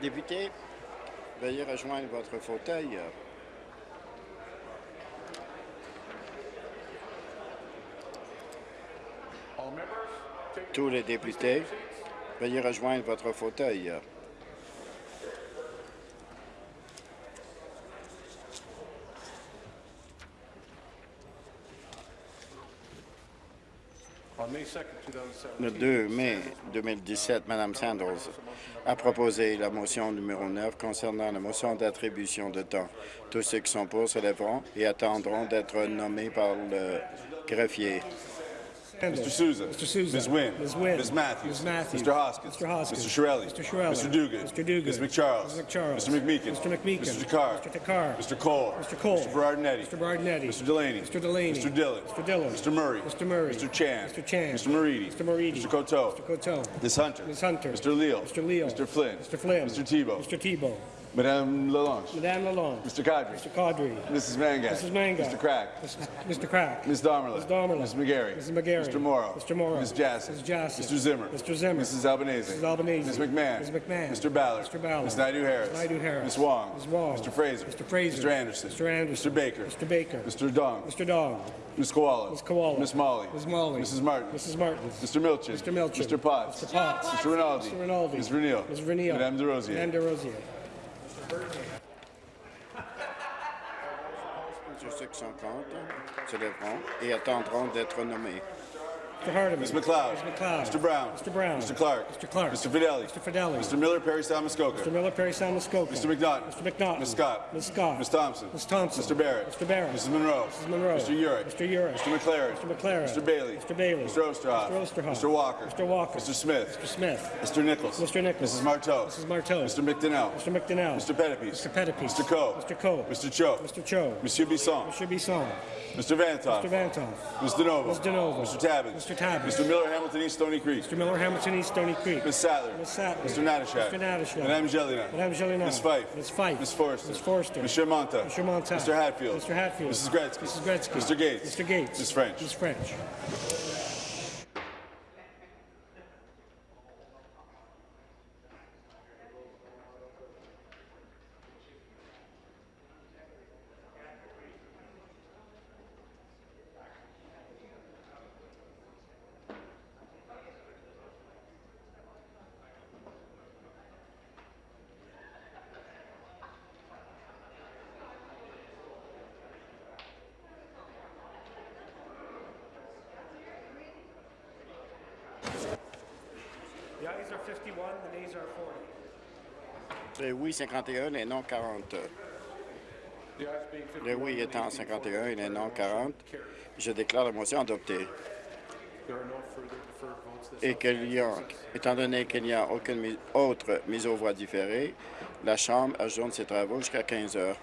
Députés, veuillez rejoindre votre fauteuil. All members, take Tous les députés, veuillez rejoindre votre fauteuil. on May 2nd, 2017. Le 2 mai 2017, Mme Sanders a proposé la motion numéro 9 concernant la motion d'attribution de temps. Tous ceux qui sont pour se lèveront et attendront d'être nommés par le greffier. Mr. Souza. Mr. Souza. Ms. Wynne. Ms. Wynne. Ms. Matthews. Ms. Matthews. Mr. Hoskins. Mr. Hoskins. Mr. Shirelli. Mr. Shirelli. Mr. Dugan. Mr. Dugan. Ms. McCharles. Ms. McCharles. Mr. McMeekin. Mr. McMeekin. Mr. Takar. Mr. Takar. Mr. Cole. Mr. Cole. Mr. Berardinetti. Mr. Berardinetti. Mr. Delaney. Mr. Delaney. Mr. Dillon. Mr. Dillon. Mr. Murray. Mr. Murray. Mr. Chan. Mr. Chan. Mr. Moridi. Mr. Moridi. Mr. Coteau. Mr. Coteau. Ms. Hunter. Ms. Hunter. Mr. Leal. Mr. Leal. Mr. Flynn. Mr. Flynn. Mr. Tebow. Mr. Tebow. Madame Lalonde. Madame Lalonde. Mr. Kadri. Mr. Caudry. Mrs. Mangat. Mrs. Mangat. Mr. Crack. Mr. Crack. Ms. Damerla. Ms. Damerla. Ms. McGarry. Mrs. McGarry. Mr. Morrow. Mr. Morrow. Ms. Jassy. Ms. Jassy. Mr. Zimmer. Mr. Zimmer. Mrs. Albanese. Mrs. Albanese. Ms. McMahon. Ms. McMahon. Mr. Ballard. Mr. Ballard. Ms. Naidu Harris. Ms. Naidu Harris. Ms. Wong. Ms. Wong. Mr. Fraser. Mr. Fraser. Mr. Anderson. Mr. Anderson. Mr. Baker. Mr. Baker. Mr. Dong. Mr. Dong. Ms. Koala. Ms. Koala. Miss Molly. Ms. Molly. Mrs. Martin. Mrs. Martin. Mr. Milchin. Mr. Milchin. Mr. Potts. Mr. Potts. Mr. Rinaldi. Mr. Rinaldi. Ms. Reneel. Ms. Reneel. Madame DeRosier. Madame DeRosier. Sont contre se lèveront et attendront d'être nommés. Mr. Hardeman. Ms. McLeod. Ms. McLeod. Mr. Brown. Mr. Brown. Mr. Clark. Mr. Clark. Mr. Fidelli. Mr. Fidelli. Mr. Miller, Perry, Muskoka. Mr. Miller, Perry Sound, Muskoka. Mr. McNaughton. Mr. McNaughton. Ms. Scott. Ms. Scott. Ms. Thompson. Ms. Thompson. Mr. Barrett. Mr. Barrett. Mrs. Monroe. Mrs. Monroe. Mr. Urick. Mr. Urick. Mr. McLaren. Mr. McLaren. Mr. Bailey. Mr. Bailey. Mr. Osterhoff. Mr. Osterhoff. Mr. Walker. Mr. Walker. Mr. Smith. Mr. Smith. Mr. Nichols. Mr. Nichols. Mrs. Marteau. Mrs. Marteau. Mr. McDonnell. Mr. McDonnell. Mr. Pettipies. Mr. Pettipies. Mr. Coe. Mr. Coe. Mr. Cho. Mr. Cho. Monsieur Bisson. Mr. Bisson. Mr. Vantoff. Mr. Vantoff. Ms. DeNovo. Ms. DeNovo. Mr. Tabbins. Mr. Tabbins. Mr. Miller, Hamilton East, Stony Creek. Mr. Miller, Hamilton East, Stony Creek. Ms. Sattler. Ms. Sattler. Mr. Natashak. Mr. Natashak. Madame Jelena. Madame Jelena. Ms. Fife. Ms. Fife. Ms. Forrester. Ms. Forrester. Mr. Monta. Mr. Monta. Mr. Hatfield. Mr. Hatfield. Mrs. Gretzky. Mrs. Gretzky. Mr. Gates. Mr. Gates. Ms. French. Ms. French. Oui 51, les non 40. Les oui étant 51 et les non 40, je déclare la motion adoptée. Et y a, étant donné qu'il n'y a aucune autre mise aux voix différée, la Chambre ajoute ses travaux jusqu'à 15 heures.